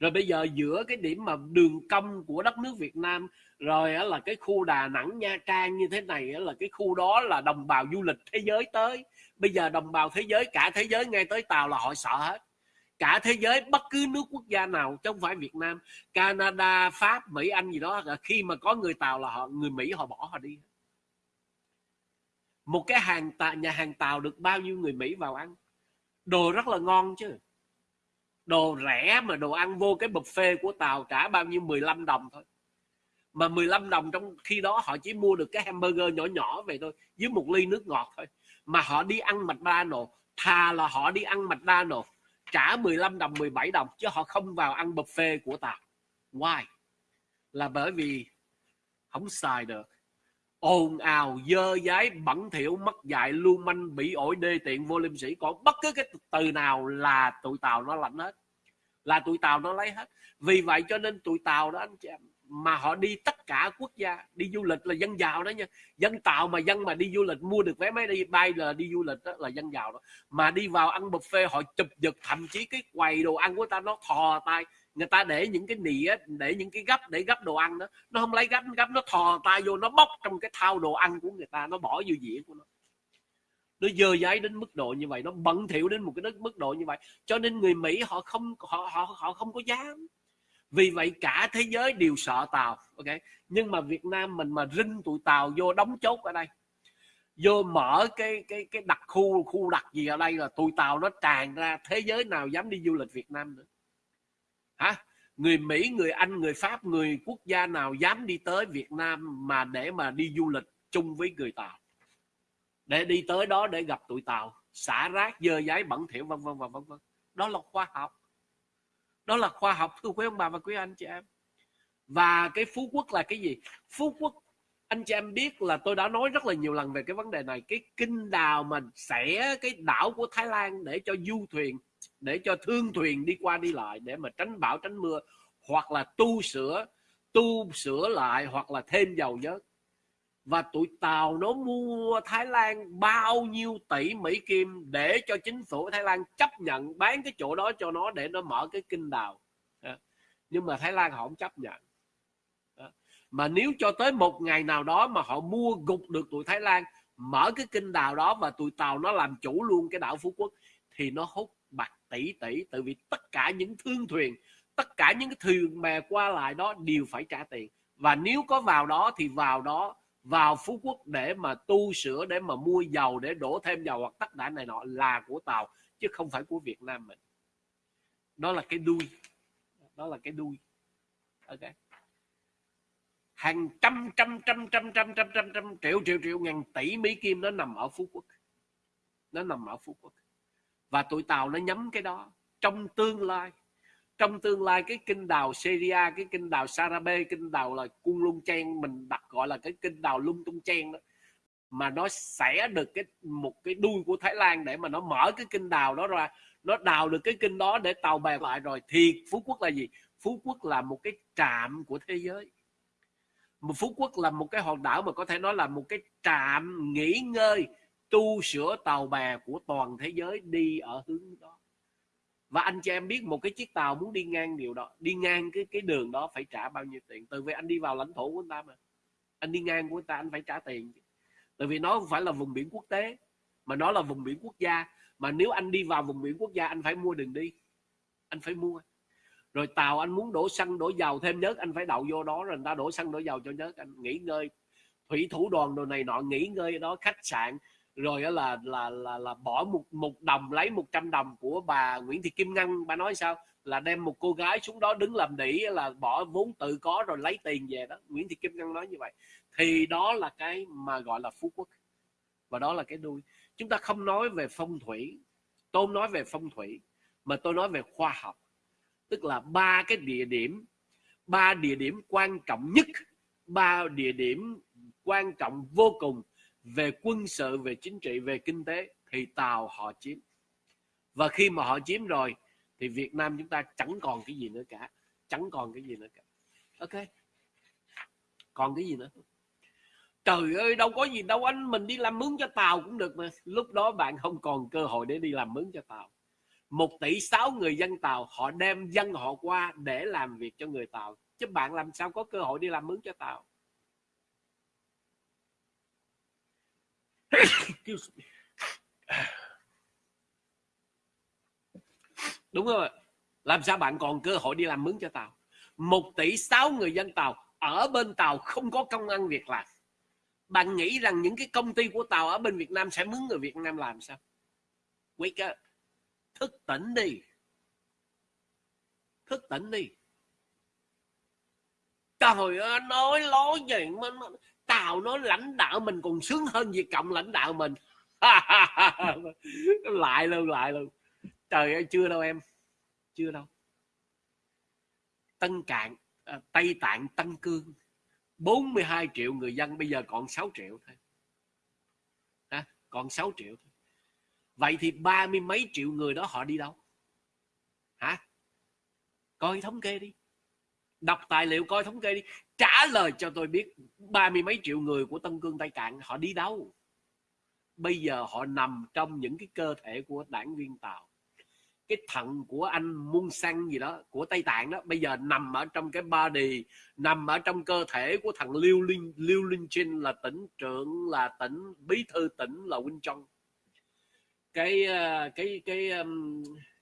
S1: rồi bây giờ giữa cái điểm mà đường cong của đất nước Việt Nam rồi là cái khu Đà Nẵng Nha Trang như thế này là cái khu đó là đồng bào du lịch thế giới tới. Bây giờ đồng bào thế giới cả thế giới ngay tới Tàu là họ sợ hết. Cả thế giới bất cứ nước quốc gia nào chứ không phải Việt Nam Canada Pháp Mỹ Anh gì đó khi mà có người Tàu là họ người Mỹ họ bỏ họ đi. Một cái hàng tà, nhà hàng Tàu được bao nhiêu người Mỹ vào ăn? Đồ rất là ngon chứ đồ rẻ mà đồ ăn vô cái buffet của Tàu trả bao nhiêu? 15 đồng thôi. Mà 15 đồng trong khi đó họ chỉ mua được cái hamburger nhỏ nhỏ về thôi, với một ly nước ngọt thôi. Mà họ đi ăn McDonald's thà là họ đi ăn McDonald's trả 15 đồng 17 đồng, chứ họ không vào ăn buffet của tàu. Why? Là bởi vì không xài được ồn ào, dơ dái bẩn thỉu, mất dạy, lưu manh, bị ổi, đê tiện, vô liêm sĩ còn bất cứ cái từ nào là tụi tàu nó lạnh hết, là tụi tàu nó lấy hết. Vì vậy cho nên tụi tàu đó, anh chị em, mà họ đi tất cả quốc gia, đi du lịch là dân giàu đó nha. Dân tạo mà dân mà đi du lịch, mua được vé máy đi, bay là đi du lịch đó là dân giàu đó. Mà đi vào ăn buffet, họ chụp giật, thậm chí cái quầy đồ ăn của ta nó thò tay người ta để những cái nĩa để những cái gấp, để gấp đồ ăn đó. Nó không lấy gấp gấp nó thò tay vô, nó bóc trong cái thao đồ ăn của người ta, nó bỏ vô dĩa của nó. Nó dơ giấy đến mức độ như vậy, nó bẩn thỉu đến một cái mức độ như vậy. Cho nên người mỹ họ không, họ họ họ không có dám. Vì vậy cả thế giới đều sợ tàu, ok? Nhưng mà việt nam mình mà rinh tụi tàu vô đóng chốt ở đây. Vô mở cái cái cái đặc khu khu đặc gì ở đây là tụi tàu nó tràn ra, thế giới nào dám đi du lịch việt nam nữa hả? Người mỹ, người anh, người pháp, người quốc gia nào dám đi tới việt nam mà để mà đi du lịch chung với người tàu? Để đi tới đó để gặp tụi tàu. Xả rác, dơ giấy, bẩn thỉu, vân vân và vân vân. Đó là khoa học. Đó là khoa học, thưa quý ông bà và quý anh chị em. Và cái phú quốc là cái gì? Phú quốc, anh chị em biết là tôi đã nói rất là nhiều lần về cái vấn đề này. Cái kinh đào mà sẽ cái đảo của Thái Lan để cho du thuyền để cho thương thuyền đi qua đi lại để mà tránh bão, tránh mưa, hoặc là tu sửa tu sửa lại, hoặc là thêm dầu nhớt. Và tụi tàu nó mua Thái Lan bao nhiêu tỷ Mỹ Kim để cho chính phủ Thái Lan chấp nhận, bán cái chỗ đó cho nó để nó mở cái kinh đào. Nhưng mà Thái Lan họ không chấp nhận. Mà nếu cho tới một ngày nào đó mà họ mua gục được tụi Thái Lan, mở cái kinh đào đó và tụi tàu nó làm chủ luôn cái đảo Phú Quốc, thì nó hút tỷ tỷ, tại vì tất cả những thương thuyền, tất cả những cái thuyền bè qua lại đó đều phải trả tiền. Và nếu có vào đó thì vào đó, vào Phú Quốc để mà tu sửa, để mà mua dầu, để đổ thêm dầu hoặc tất cả này nọ là của tàu, chứ không phải của Việt Nam mình. Đó là cái đuôi. Đó là cái đuôi. Ok. Hàng trăm trăm trăm trăm trăm trăm trăm trăm, triệu triệu triệu, ngàn tỷ Mỹ Kim nó nằm ở Phú Quốc. Nó nằm ở Phú Quốc và tụi tàu nó nhắm cái đó trong tương lai. Trong tương lai, cái kinh đào Syria, cái kinh đào Sarabe kinh đào là cung lung chen mình đặt gọi là cái kinh đào lung tung chen đó, mà nó sẽ được cái, một cái đuôi của Thái Lan để mà nó mở cái kinh đào đó ra. Nó đào được cái kinh đó để tàu bè lại rồi. Thì Phú Quốc là gì? Phú Quốc là một cái trạm của thế giới. Phú Quốc là một cái hòn đảo mà có thể nói là một cái trạm nghỉ ngơi tu sửa tàu bè của toàn thế giới đi ở hướng đó. Và anh cho em biết một cái chiếc tàu muốn đi ngang điều đó, đi ngang cái cái đường đó phải trả bao nhiêu tiền? Từ vì anh đi vào lãnh thổ của người ta mà. Anh đi ngang của người ta, anh phải trả tiền tại vì nó không phải là vùng biển quốc tế, mà nó là vùng biển quốc gia. Mà nếu anh đi vào vùng biển quốc gia, anh phải mua đường đi. Anh phải mua. Rồi tàu anh muốn đổ xăng, đổ dầu thêm nhớt, anh phải đậu vô đó rồi người ta đổ xăng, đổ dầu cho nhớt. Anh nghỉ ngơi, thủy thủ đoàn đồ này nọ, nghỉ ngơi đó, khách sạn rồi đó là là là là bỏ một một đồng lấy 100 đồng của bà Nguyễn Thị Kim Ngân. Bà nói sao? Là đem một cô gái xuống đó đứng làm đỉ là bỏ vốn tự có rồi lấy tiền về đó. Nguyễn Thị Kim Ngân nói như vậy. Thì đó là cái mà gọi là phú quốc. Và đó là cái đuôi. Chúng ta không nói về phong thủy. Tôi nói về phong thủy, mà tôi nói về khoa học. Tức là ba cái địa điểm, ba địa điểm quan trọng nhất, ba địa điểm quan trọng vô cùng về quân sự, về chính trị, về kinh tế thì tàu họ chiếm. Và khi mà họ chiếm rồi thì Việt Nam chúng ta chẳng còn cái gì nữa cả. Chẳng còn cái gì nữa cả. Ok? Còn cái gì nữa? Trời ơi, đâu có gì đâu, anh mình đi làm mướn cho tàu cũng được mà. Lúc đó bạn không còn cơ hội để đi làm mướn cho tàu. Một tỷ sáu người dân tàu, họ đem dân họ qua để làm việc cho người tàu. Chứ bạn làm sao có cơ hội đi làm mướn cho tàu? Đúng rồi. Làm sao bạn còn cơ hội đi làm mướn cho tàu một tỷ sáu người dân tàu ở bên tàu không có công ăn việc làm. Bạn nghĩ rằng những cái công ty của tàu ở bên Việt Nam sẽ mướn người Việt Nam làm sao? Wake up. Thức tỉnh đi. Thức tỉnh đi. Trời ơi, nói lối gì mà tàu nó lãnh đạo mình còn sướng hơn Việt Cộng lãnh đạo mình. [LAUGHS] Lại luôn lại luôn. Trời ơi chưa đâu em. Chưa đâu. Tân Cạn à, Tây Tạng Tân Cương. 42 triệu người dân bây giờ còn 6 triệu thôi. À, còn 6 triệu thôi. Vậy thì ba mươi mấy triệu người đó họ đi đâu? Hả? Coi thống kê đi. Đọc tài liệu coi thống kê đi trả lời cho tôi biết, ba mươi mấy triệu người của Tân Cương Tây Cạn, họ đi đâu? Bây giờ họ nằm trong những cái cơ thể của đảng viên Tàu. Cái thận của anh muôn Sang gì đó, của Tây Tạng đó, bây giờ nằm ở trong cái body, nằm ở trong cơ thể của thằng Liêu Linh Liêu Linh Trinh là tỉnh trưởng, là tỉnh bí thư tỉnh, là Win Trong ờ, cái cái cái cái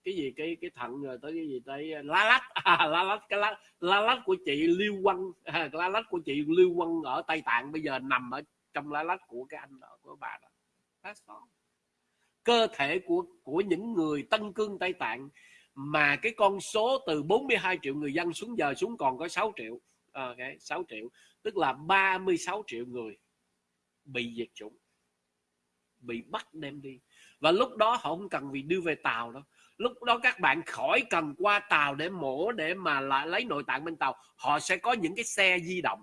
S1: cái gì cái cái thận rồi ờ, tới cái gì tới ờ, lá lách. [LAUGHS] À, lá lách cái lá, lá lách của chị Lưu Quân à, lá lách của chị Lưu Quân ở Tây Tạng bây giờ nằm ở trong lá lách của cái anh đó của bà đó. That's all. Cơ thể của của những người Tân Cương Tây Tạng mà cái con số từ 42 triệu người dân xuống giờ xuống còn có 6 triệu ok 6 triệu tức là 36 triệu người bị diệt chủng bị bắt đem đi. Và lúc đó họ không cần vì đưa về tàu đâu lúc đó các bạn khỏi cần qua tàu để mổ để mà lại lấy nội tạng bên tàu. Họ sẽ có những cái xe di động.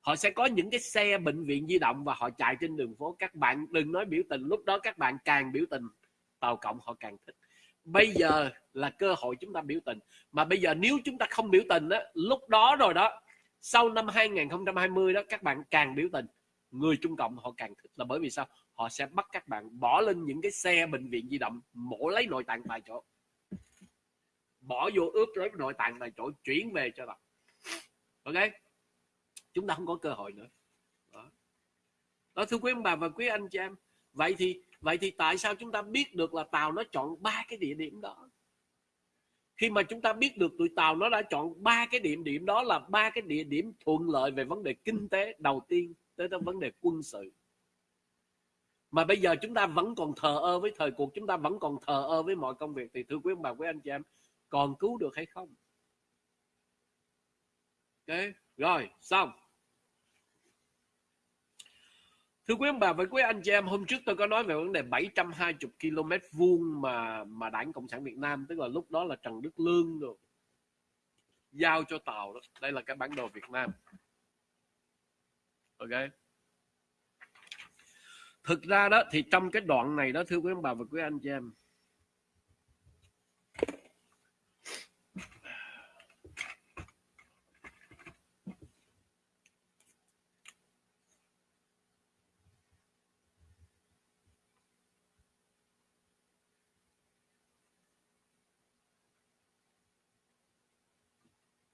S1: Họ sẽ có những cái xe bệnh viện di động và họ chạy trên đường phố. Các bạn đừng nói biểu tình. Lúc đó các bạn càng biểu tình, tàu cộng họ càng thích. Bây giờ là cơ hội chúng ta biểu tình. Mà bây giờ nếu chúng ta không biểu tình á, lúc đó rồi đó, sau năm 2020 đó, các bạn càng biểu tình. Người Trung Cộng họ càng thích là bởi vì sao? Họ sẽ bắt các bạn bỏ lên những cái xe bệnh viện di động mổ lấy nội tạng tại chỗ. Bỏ vô ướp lấy nội tạng tại chỗ chuyển về cho bạn. Ok? Chúng ta không có cơ hội nữa. Đó, đó thưa quý ông bà và quý anh chị em vậy thì vậy thì tại sao chúng ta biết được là tàu nó chọn ba cái địa điểm đó? Khi mà chúng ta biết được tụi tàu nó đã chọn ba cái điểm điểm đó là ba cái địa điểm thuận lợi về vấn đề kinh tế đầu tiên tới vấn đề quân sự mà bây giờ chúng ta vẫn còn thờ ơ với thời cuộc chúng ta vẫn còn thờ ơ với mọi công việc thì thưa quý ông bà quý anh chị em còn cứu được hay không ok rồi xong Thưa quý ông bà và quý anh chị em, hôm trước tôi có nói về vấn đề 720 km vuông mà mà Đảng Cộng sản Việt Nam, tức là lúc đó là Trần Đức Lương rồi giao cho tàu đó. Đây là cái bản đồ Việt Nam. Ok. Thực ra đó thì trong cái đoạn này đó thưa quý ông bà và quý anh chị em,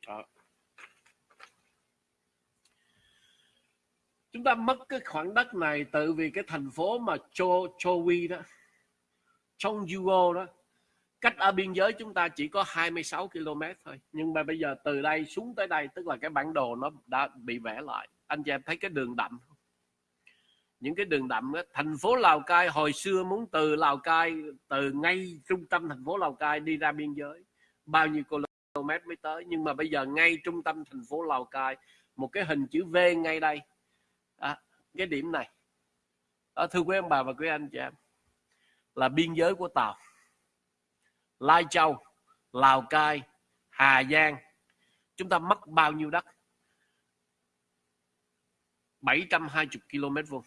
S1: đó chúng ta mất cái khoảng đất này tự vì cái thành phố mà Cho Chowi đó trong Yugo đó cách ở biên giới chúng ta chỉ có 26 km thôi. Nhưng mà bây giờ từ đây xuống tới đây tức là cái bản đồ nó đã bị vẽ lại. Anh chị em thấy cái đường đậm những cái đường đậm đó, thành phố Lào Cai hồi xưa muốn từ Lào Cai từ ngay trung tâm thành phố Lào Cai đi ra biên giới. Bao nhiêu km mới tới. Nhưng mà bây giờ ngay trung tâm thành phố Lào Cai một cái hình chữ V ngay đây cái điểm này. Đó, thưa quý ông bà và quý anh chị em là biên giới của Tàu. Lai Châu Lào Cai Hà Giang. Chúng ta mất bao nhiêu đất? 720 km vuông.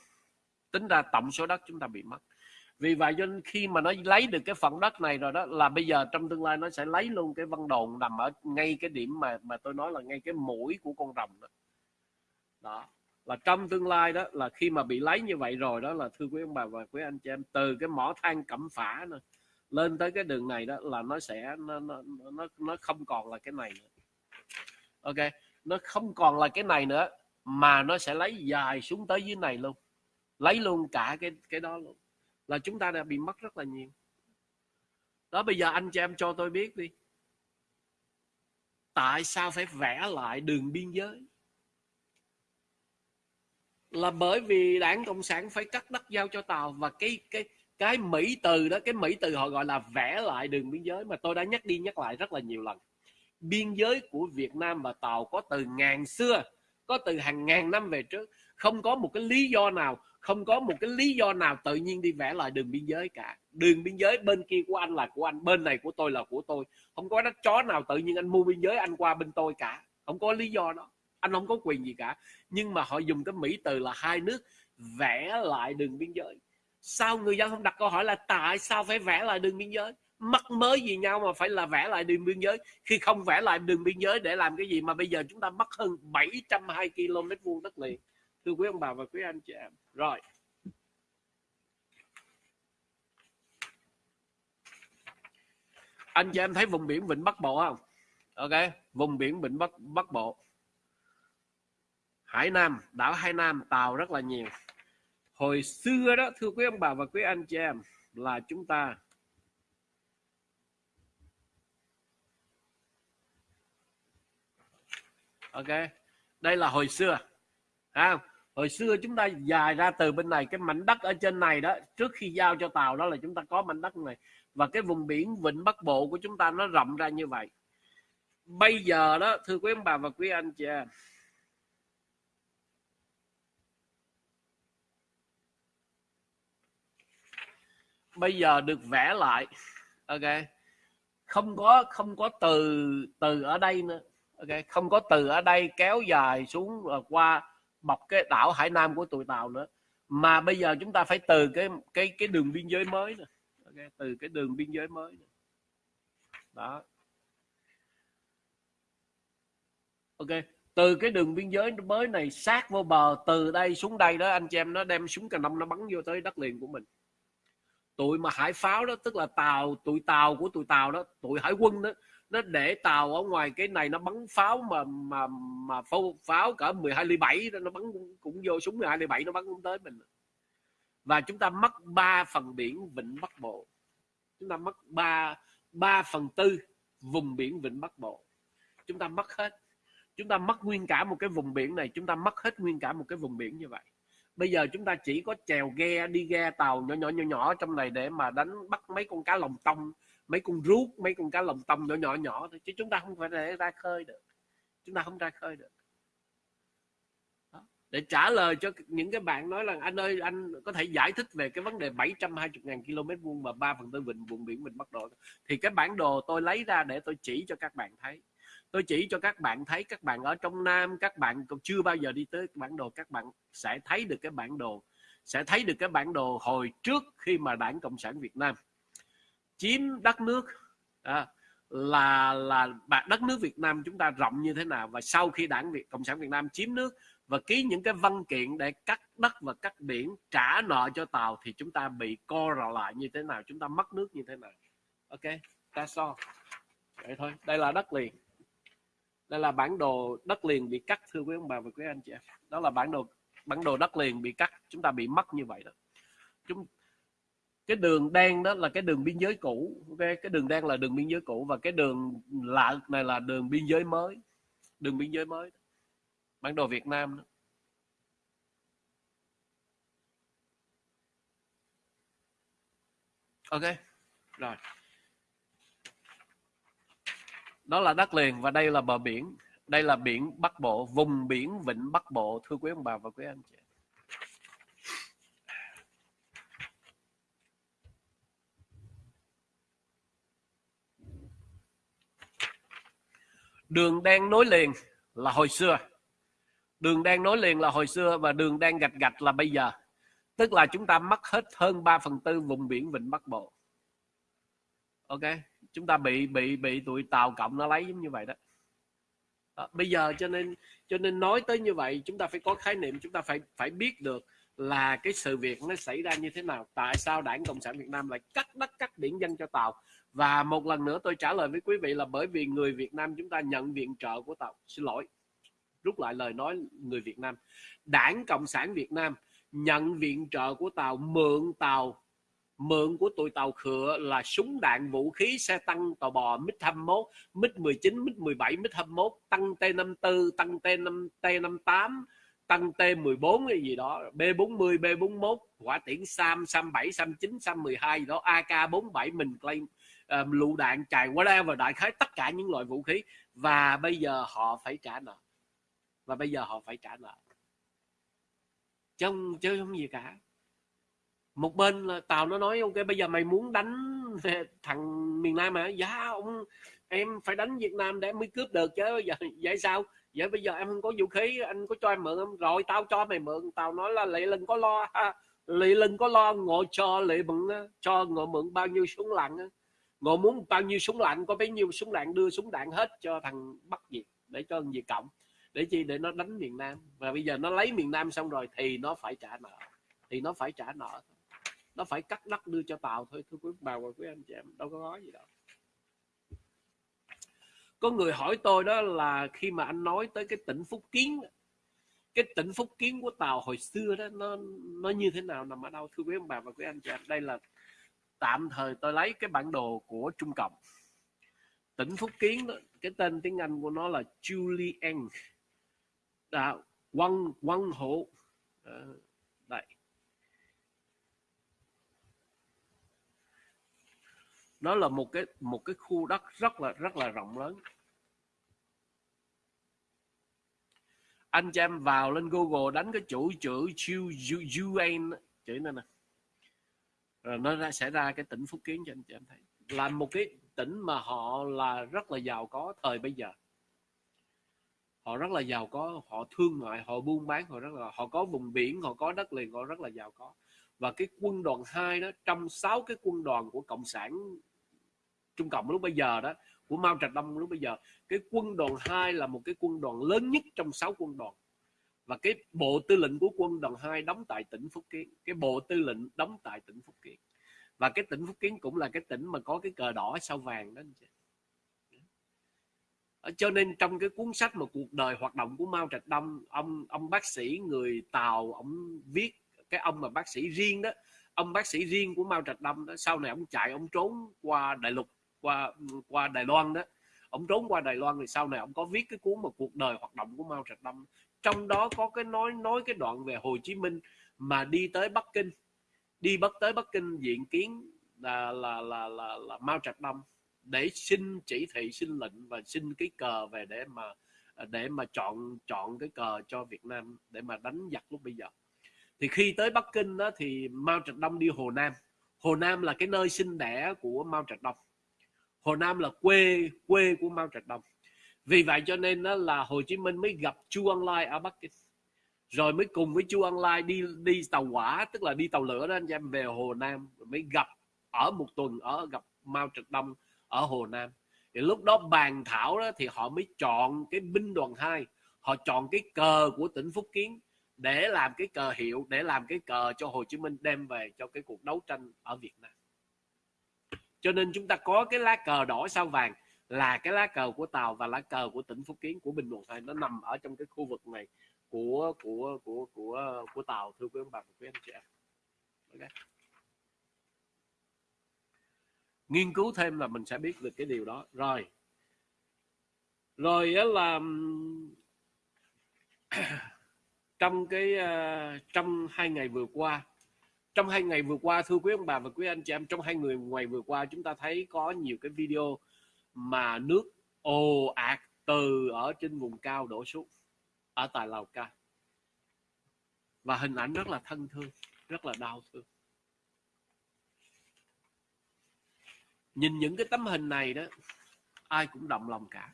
S1: Tính ra tổng số đất chúng ta bị mất. Vì vậy cho nên khi mà nó lấy được cái phần đất này rồi đó là bây giờ trong tương lai nó sẽ lấy luôn cái văn đồn nằm ở ngay cái điểm mà mà tôi nói là ngay cái mũi của con rồng đó, đó là trong tương lai đó là khi mà bị lấy như vậy rồi đó là thưa quý ông bà và quý anh chị em từ cái mỏ than cẩm phả nữa, lên tới cái đường này đó là nó sẽ nó nó nó, nó không còn là cái này nữa. Ok nó không còn là cái này nữa mà nó sẽ lấy dài xuống tới dưới này luôn. Lấy luôn cả cái cái đó luôn. Là chúng ta đã bị mất rất là nhiều. Đó bây giờ anh chị em cho tôi biết đi. Tại sao phải vẽ lại đường biên giới? Là bởi vì đảng cộng sản phải cắt đất giao cho tàu và cái cái cái mỹ từ đó, cái mỹ từ họ gọi là vẽ lại đường biên giới mà tôi đã nhắc đi nhắc lại rất là nhiều lần. Biên giới của việt nam và tàu có từ ngàn xưa, có từ hàng ngàn năm về trước. Không có một cái lý do nào, không có một cái lý do nào tự nhiên đi vẽ lại đường biên giới cả. Đường biên giới bên kia của anh là của anh, bên này của tôi là của tôi. Không có đất chó nào tự nhiên anh mua biên giới anh qua bên tôi cả. Không có lý do đó anh không có quyền gì cả. Nhưng mà họ dùng cái mỹ từ là hai nước vẽ lại đường biên giới. Sao người dân không đặt câu hỏi là tại sao phải vẽ lại đường biên giới? Mắc mới gì nhau mà phải là vẽ lại đường biên giới? Khi không vẽ lại đường biên giới để làm cái gì mà bây giờ chúng ta mất hơn 720 km vuông đất liền? Thưa quý ông bà và quý anh chị em. Rồi. Anh chị em thấy vùng biển vịnh bắc bộ không? Ok, vùng biển vịnh bắc bắc bộ hải nam đảo hải nam tàu rất là nhiều. Hồi xưa đó thưa quý ông bà và quý anh chị em là chúng ta ok đây là hồi xưa. À, hồi xưa chúng ta dài ra từ bên này cái mảnh đất ở trên này đó trước khi giao cho tàu đó là chúng ta có mảnh đất này. Và cái vùng biển vịnh bắc bộ của chúng ta nó rộng ra như vậy. Bây giờ đó thưa quý ông bà và quý anh chị em bây giờ được vẽ lại. Ok. Không có không có từ từ ở đây nữa. Ok. Không có từ ở đây kéo dài xuống qua bọc cái đảo Hải Nam của tụi tàu nữa. Mà bây giờ chúng ta phải từ cái cái cái đường biên giới mới nữa. Okay. từ cái đường biên giới mới nữa. đó. Ok. Từ cái đường biên giới mới này sát vô bờ, từ đây xuống đây đó, anh chị em, nó đem súng cà nông nó bắn vô tới đất liền của mình tụi mà hải pháo đó tức là tàu tụi tàu của tụi tàu đó tụi hải quân đó nó để tàu ở ngoài cái này nó bắn pháo mà mà mà pháo, pháo cỡ 12 ly 7 nó bắn cũng vô súng 12 ly 7 nó bắn cũng tới mình. Và chúng ta mất 3 phần biển vịnh Bắc Bộ. Chúng ta mất 3 3 phần tư vùng biển vịnh Bắc Bộ. Chúng ta mất hết. Chúng ta mất nguyên cả một cái vùng biển này chúng ta mất hết nguyên cả một cái vùng biển như vậy bây giờ chúng ta chỉ có chèo ghe, đi ghe tàu nhỏ nhỏ nhỏ nhỏ trong này để mà đánh bắt mấy con cá lồng tông, mấy con rút mấy con cá lồng tông nhỏ nhỏ nhỏ thôi. Chứ chúng ta không phải để ra khơi được. Chúng ta không ra khơi được. Đó. để trả lời cho những cái bạn nói là, anh ơi, anh có thể giải thích về cái vấn đề 720.000 km vuông mà 3 phần tư vịnh, vùng biển mình bắt đầu. Thì cái bản đồ tôi lấy ra để tôi chỉ cho các bạn thấy tôi chỉ cho các bạn thấy các bạn ở trong Nam các bạn còn chưa bao giờ đi tới bản đồ các bạn sẽ thấy được cái bản đồ sẽ thấy được cái bản đồ hồi trước khi mà đảng Cộng sản Việt Nam chiếm đất nước. À, là là đất nước Việt Nam chúng ta rộng như thế nào và sau khi đảng Việt Cộng sản Việt Nam chiếm nước và ký những cái văn kiện để cắt đất và cắt biển trả nợ cho tàu thì chúng ta bị co rò lại như thế nào chúng ta mất nước như thế nào? Ok that's all vậy thôi đây là đất liền đây là bản đồ đất liền bị cắt, thưa quý ông bà và quý anh chị em đó là bản đồ bản đồ đất liền bị cắt, chúng ta bị mất như vậy đó. Chúng, cái đường đen đó là cái đường biên giới cũ, ok? Cái đường đen là đường biên giới cũ và cái đường lạ này là đường biên giới mới, đường biên giới mới. Bản đồ Việt Nam đó. ok. Rồi đó là đất liền và đây là bờ biển. Đây là biển Bắc Bộ, vùng biển vịnh Bắc Bộ. Thưa quý ông bà và quý anh chị. Đường đen nối liền là hồi xưa. Đường đen nối liền là hồi xưa và đường đen gạch gạch là bây giờ. Tức là chúng ta mất hết hơn 3 phần tư vùng biển vịnh Bắc Bộ. Ok? Chúng ta bị bị bị tụi tàu cộng nó lấy giống như vậy đó. À, bây giờ cho nên cho nên nói tới như vậy chúng ta phải có khái niệm chúng ta phải phải biết được là cái sự việc nó xảy ra như thế nào tại sao đảng cộng sản việt nam lại cắt đất cắt biển dân cho tàu. Và một lần nữa tôi trả lời với quý vị là bởi vì người việt nam chúng ta nhận viện trợ của tàu. Xin lỗi rút lại lời nói người việt nam. Đảng cộng sản việt nam nhận viện trợ của tàu mượn tàu mượn của tụi tàu khựa là súng đạn vũ khí xe tăng tàu bò MiG 21 MiG 19 MiG 17 MiG 21 tăng T54 tăng T5 T58 tăng T14 cái gì đó B40 B41 quả tiễn Sam Sam 7 Sam 9 Sam 12 gì đó AK47 mình claim um, lựu đạn chài whatever đại khái tất cả những loại vũ khí. Và bây giờ họ phải trả nợ. Và bây giờ họ phải trả nợ. Chứ không, chứ không gì cả một bên là tàu nó nói, ok, bây giờ mày muốn đánh thằng miền nam hả? Dạ ông, em phải đánh việt nam để mới cướp được chứ. Giờ vậy sao? Vậy bây giờ em không có vũ khí, anh có cho em mượn không? Rồi, tao cho mày mượn. Tàu nói là lệ lừng có lo ha, lị lừng có lo ngộ cho lệ mượn cho ngộ mượn bao nhiêu súng lặn ngộ muốn bao nhiêu súng lặn có bấy nhiêu súng đạn, đưa súng đạn hết cho thằng bắc việt, để cho thằng việt cộng, để chi để nó đánh miền nam. Và bây giờ nó lấy miền nam xong rồi thì nó phải trả nợ, thì nó phải trả nợ nó phải cắt đất đưa cho tàu thôi thưa quý bà và quý anh chị em đâu có nói gì đâu. Có người hỏi tôi đó là khi mà anh nói tới cái tỉnh phúc kiến cái tỉnh phúc kiến của tàu hồi xưa đó nó nó như thế nào nằm ở đâu thưa quý ông bà và quý anh chị em? Đây là tạm thời tôi lấy cái bản đồ của trung cộng. Tỉnh phúc kiến đó, cái tên tiếng anh của nó là Julian à, quăng quăng hộ à, ờ, đây. Nó là một cái một cái khu đất rất là rất là rộng lớn. Anh cho em vào lên Google đánh cái chủ chữ UN chữ này nè. Rồi nó ra sẽ ra cái tỉnh Phúc Kiến cho anh chị em thấy. Là một cái tỉnh mà họ là rất là giàu có thời bây giờ. Họ rất là giàu có, họ thương mại, họ buôn bán, họ rất là, họ có vùng biển, họ có đất liền, họ rất là giàu có. Và cái quân đoàn 2 đó, trong sáu cái quân đoàn của cộng sản trung cộng lúc bây giờ đó, của mao trạch đông lúc bây giờ, cái quân đoàn 2 là một cái quân đoàn lớn nhất trong sáu quân đoàn. Và cái bộ tư lệnh của quân đoàn 2 đóng tại tỉnh Phúc Kiến, cái bộ tư lệnh đóng tại tỉnh Phúc Kiến. Và cái tỉnh Phúc Kiến cũng là cái tỉnh mà có cái cờ đỏ sao vàng đó anh chị. Cho nên trong cái cuốn sách mà cuộc đời hoạt động của Mao Trạch Đông, ông ông bác sĩ người Tàu, ông viết cái ông mà bác sĩ riêng đó, ông bác sĩ riêng của Mao Trạch Đông đó, sau này ông chạy, ông trốn qua đại lục qua qua Đài Loan đó. Ông trốn qua Đài Loan thì sau này ông có viết cái cuốn mà cuộc đời hoạt động của Mao Trạch Đông trong đó có cái nói nói cái đoạn về Hồ Chí Minh mà đi tới Bắc Kinh. Đi bắt tới Bắc Kinh diện kiến là là là là, là Mao Trạch Đông để xin chỉ thị xin lệnh và xin cái cờ về để mà để mà chọn chọn cái cờ cho Việt Nam để mà đánh giặc lúc bây giờ. Thì khi tới Bắc Kinh đó thì Mao Trạch Đông đi Hồ Nam. Hồ Nam là cái nơi sinh đẻ của Mao Trạch Đông Hồ Nam là quê quê của Mao Trạch Đông. Vì vậy cho nên đó là Hồ Chí Minh mới gặp Chu Ân Lai ở Bắc Kinh. Rồi mới cùng với Chu Ân Lai đi đi tàu hỏa, tức là đi tàu lửa đó anh em, về Hồ Nam rồi mới gặp ở một tuần ở, gặp Mao Trạch Đông ở Hồ Nam. Thì lúc đó bàn thảo đó thì họ mới chọn cái binh đoàn 2 họ chọn cái cờ của tỉnh Phúc Kiến để làm cái cờ hiệu, để làm cái cờ cho Hồ Chí Minh đem về cho cái cuộc đấu tranh ở Việt Nam cho nên chúng ta có cái lá cờ đỏ sao vàng là cái lá cờ của tàu và lá cờ của tỉnh phúc kiến, của bình thuận hai nó nằm ở trong cái khu vực này của của của của của tàu, thưa quý ông bà và quý anh chị em okay. nghiên cứu thêm là mình sẽ biết được cái điều đó. Rồi. Rồi là [CLEARS THROAT] trong cái ờ, trong hai ngày vừa qua trong hai ngày vừa qua, thưa quý ông bà và quý anh chị em, trong hai người ngày vừa qua, chúng ta thấy có nhiều cái video mà nước ồ ạt từ ở trên vùng cao đổ xuống, ở tại Lào Cai. Và hình ảnh rất là thân thương, rất là đau thương. Nhìn những cái tấm hình này đó, ai cũng động lòng cả.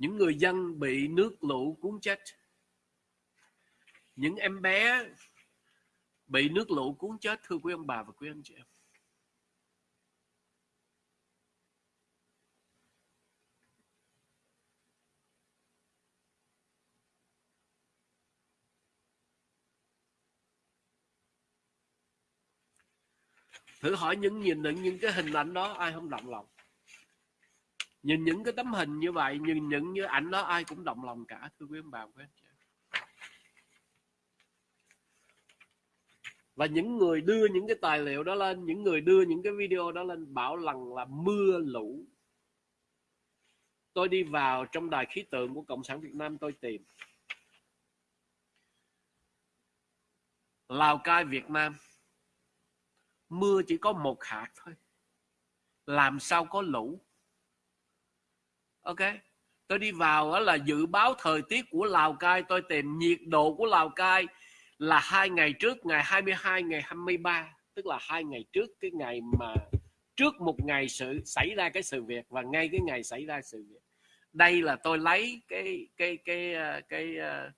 S1: Những người dân bị nước lũ cuốn chết. Những em bé bị nước lũ cuốn chết, thưa quý ông bà và quý anh chị em. Thử hỏi những nhìn những những cái hình ảnh đó, ai không động lòng? Nhìn những cái tấm hình như vậy, nhìn những như ảnh đó, ai cũng động lòng cả, thưa quý ông bà, quý anh chị. Và những người đưa những cái tài liệu đó lên, những người đưa những cái video đó lên bảo rằng là mưa lũ. Tôi đi vào trong đài khí tượng của cộng sản việt nam tôi tìm. Lào cai, việt nam. Mưa chỉ có một hạt thôi. Làm sao có lũ? Ok. Tôi đi vào đó là dự báo thời tiết của Lào Cai. Tôi tìm nhiệt độ của Lào Cai là hai ngày trước ngày 22 ngày 23 tức là hai ngày trước cái ngày mà trước một ngày sự xảy ra cái sự việc và ngay cái ngày xảy ra sự việc. Đây là tôi lấy cái cái cái ờ, cái cái,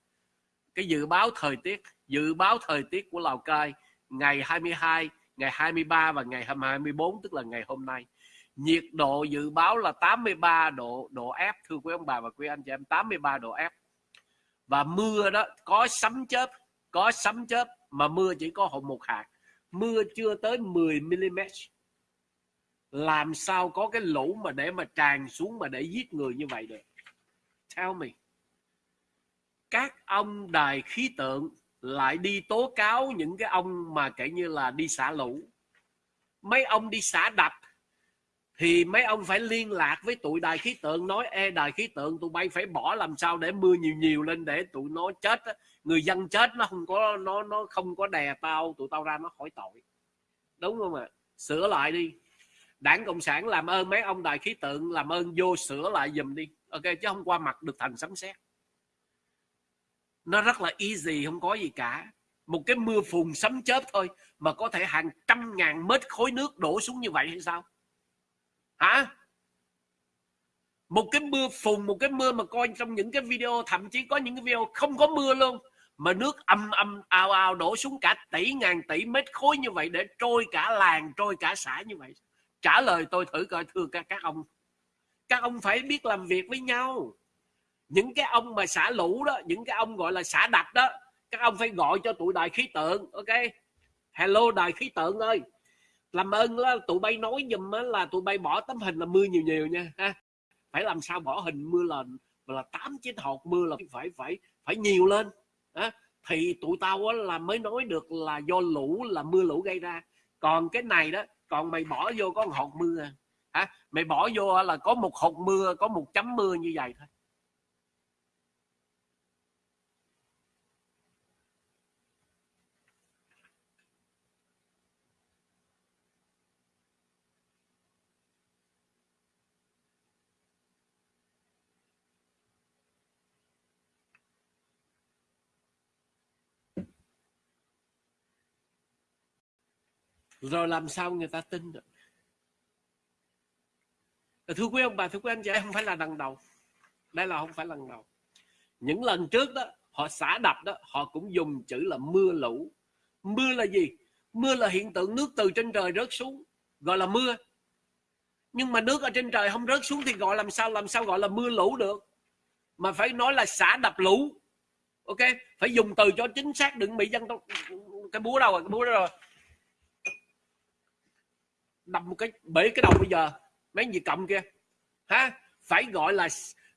S1: cái dự báo thời tiết dự báo thời tiết của Lào Cai ngày 22 ngày 23 và ngày 24 tức là ngày hôm nay nhiệt độ dự báo là 83 độ độ F thưa quý ông bà và quý anh chị em 83 độ F và mưa đó, có sấm chớp, có sấm chớp mà mưa chỉ có một hạt. Mưa chưa tới 10 mm làm sao có cái lũ mà để mà tràn xuống mà để giết người như vậy được? Tell me. Các ông đài khí tượng lại đi tố cáo những cái ông mà kể như là đi xả lũ. Mấy ông đi xả đập thì mấy ông phải liên lạc với tụi đài khí tượng, nói e đài khí tượng, tụi bay phải bỏ làm sao để mưa nhiều nhiều lên để tụi nó chết người dân chết nó không có, nó nó không có đè tao, tụi tao ra nó khỏi tội. Đúng không ạ? Sửa lại đi. Đảng cộng sản làm ơn mấy ông đài khí tượng, làm ơn vô sửa lại giùm đi. Ok, chứ không qua mặt được thành sấm sét. Nó rất là easy, không có gì cả. Một cái mưa phùn sấm chớp thôi, mà có thể hàng trăm ngàn mét khối nước đổ xuống như vậy hay sao? Hả? Một cái mưa phùn, một cái mưa mà coi trong những cái video, thậm chí có những cái video không có mưa luôn, mà nước âm âm ao ao đổ xuống cả tỷ ngàn tỷ mét khối như vậy để trôi cả làng, trôi cả xã như vậy. Trả lời tôi thử coi, thưa các các ông. Các ông phải biết làm việc với nhau. Những cái ông mà xả lũ đó, những cái ông gọi là xả đập đó, các ông phải gọi cho tụi đài khí tượng, ok? Hello, đài khí tượng ơi làm ơn là tụi bay nói giùm là tụi bay bỏ tấm hình là mưa nhiều nhiều nha ha. Phải làm sao bỏ hình mưa là là tám chín hột mưa là phải phải phải nhiều lên ha? thì tụi tao á, là mới nói được là do lũ là mưa lũ gây ra. Còn cái này đó còn mày bỏ vô có một hột mưa hả mày bỏ vô là có một hột mưa có một chấm mưa như vậy thôi. Rồi làm sao người ta tin được? Thưa quý ông bà, thưa quý anh chị không phải là lần đầu. Đây là không phải lần đầu. Những lần trước đó, họ xả đập đó, họ cũng dùng chữ là mưa lũ. Mưa là gì? Mưa là hiện tượng nước từ trên trời rớt xuống, gọi là mưa. Nhưng mà nước ở trên trời không rớt xuống thì gọi làm sao làm sao gọi là mưa lũ được? Mà phải nói là xả đập lũ, ok? Phải dùng từ cho chính xác, đừng bị dân tộc cái búa đâu rồi, cái búa đâu rồi đâm một cái bể cái đầu bây giờ, mấy gì cầm kia ha, phải gọi là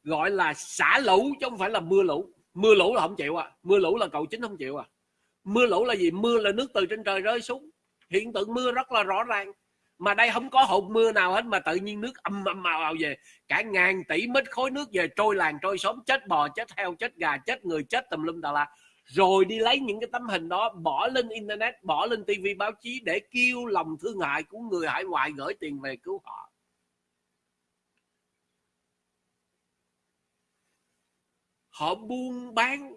S1: gọi là xả lũ chứ không phải là mưa lũ. Mưa lũ là không chịu à. Mưa lũ là cậu chính không chịu à. Mưa lũ là gì? Mưa là nước từ trên trời rơi xuống. Hiện tượng mưa rất là rõ ràng. Mà đây không có hột mưa nào hết, mà tự nhiên nước âm âm màu vào về. Cả ngàn tỷ mét khối nước về trôi làng, trôi xóm, chết bò, chết heo, chết gà, chết người, chết tùm lum tà la rồi đi lấy những cái tấm hình đó, bỏ lên internet, bỏ lên tivi báo chí để kêu lòng thương hại của người hải ngoại gửi tiền về cứu họ. Họ buôn bán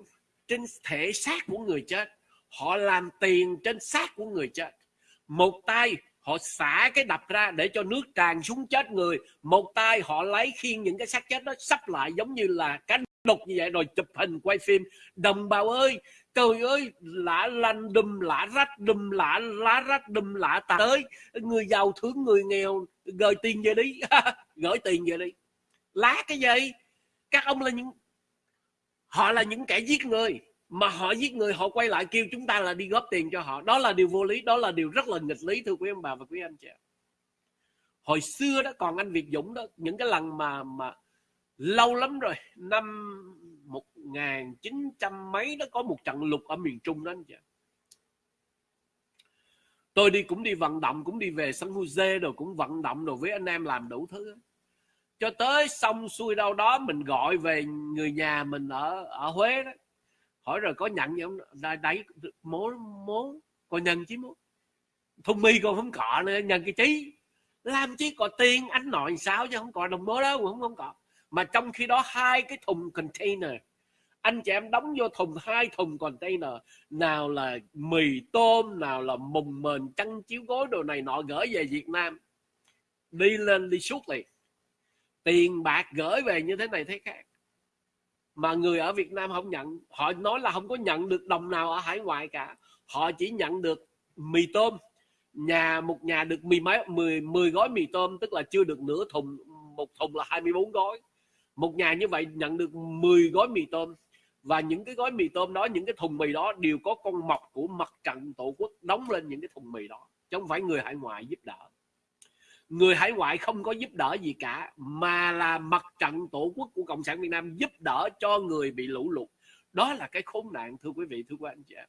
S1: trên thể xác của người chết. Họ làm tiền trên xác của người chết. Một tay họ xả cái đập ra để cho nước tràn xuống chết người. Một tay họ lấy khiên những cái xác chết đó, sắp lại giống như là cánh đục như vậy rồi chụp hình quay phim. Đồng bào ơi, trời ơi lạ lanh đùm lạ rách đùm lạ lá rách đùm lạ tà. Tới, người giàu thương người nghèo gửi tiền về đi. [LAUGHS] Gửi tiền về đi. Lá cái gì? Các ông là những, họ là những kẻ giết người mà họ giết người, họ quay lại kêu chúng ta là đi góp tiền cho họ. Đó là điều vô lý, đó là điều rất là nghịch lý, thưa quý ông bà và quý anh chị hồi xưa đó, còn anh Việt Dũng đó, những cái lần mà mà lâu lắm rồi, năm một ngàn chín trăm mấy đó, có một trận lục ở miền Trung đó anh chị tôi đi cũng đi vận động, cũng đi về San Jose rồi cũng vận động rồi với anh em làm đủ thứ cho tới xong xuôi đâu đó, mình gọi về người nhà mình ở ở Huế đó hỏi rồi có nhận gì không? Là đấy mố mố còn nhận chứ mố. Thùng mi còn không cọ nữa nhận cái chí. Làm chi có tiền anh nội sao chứ không có đồng bố đâu không, không có. Mà trong khi đó hai cái thùng container anh chị em đóng vô thùng hai thùng container nào là mì tôm nào là mùng mền chăn chiếu gối đồ này nọ gửi về Việt Nam. Đi lên đi suốt liền. Tiền bạc gửi về như thế này thế khác mà người ở Việt Nam không nhận, họ nói là không có nhận được đồng nào ở hải ngoại cả. Họ chỉ nhận được mì tôm. Nhà, một nhà được mì mấy 10 10 gói mì tôm, tức là chưa được nửa thùng, một thùng là 24 gói. Một nhà như vậy nhận được 10 gói mì tôm. Và những cái gói mì tôm đó, những cái thùng mì đó đều có con mọc của mặt trận tổ quốc đóng lên những cái thùng mì đó, chứ không phải người hải ngoại giúp đỡ người hải ngoại không có giúp đỡ gì cả, mà là mặt trận tổ quốc của cộng sản việt nam giúp đỡ cho người bị lũ lụt. Đó là cái khốn nạn, thưa quý vị, thưa quý anh chị em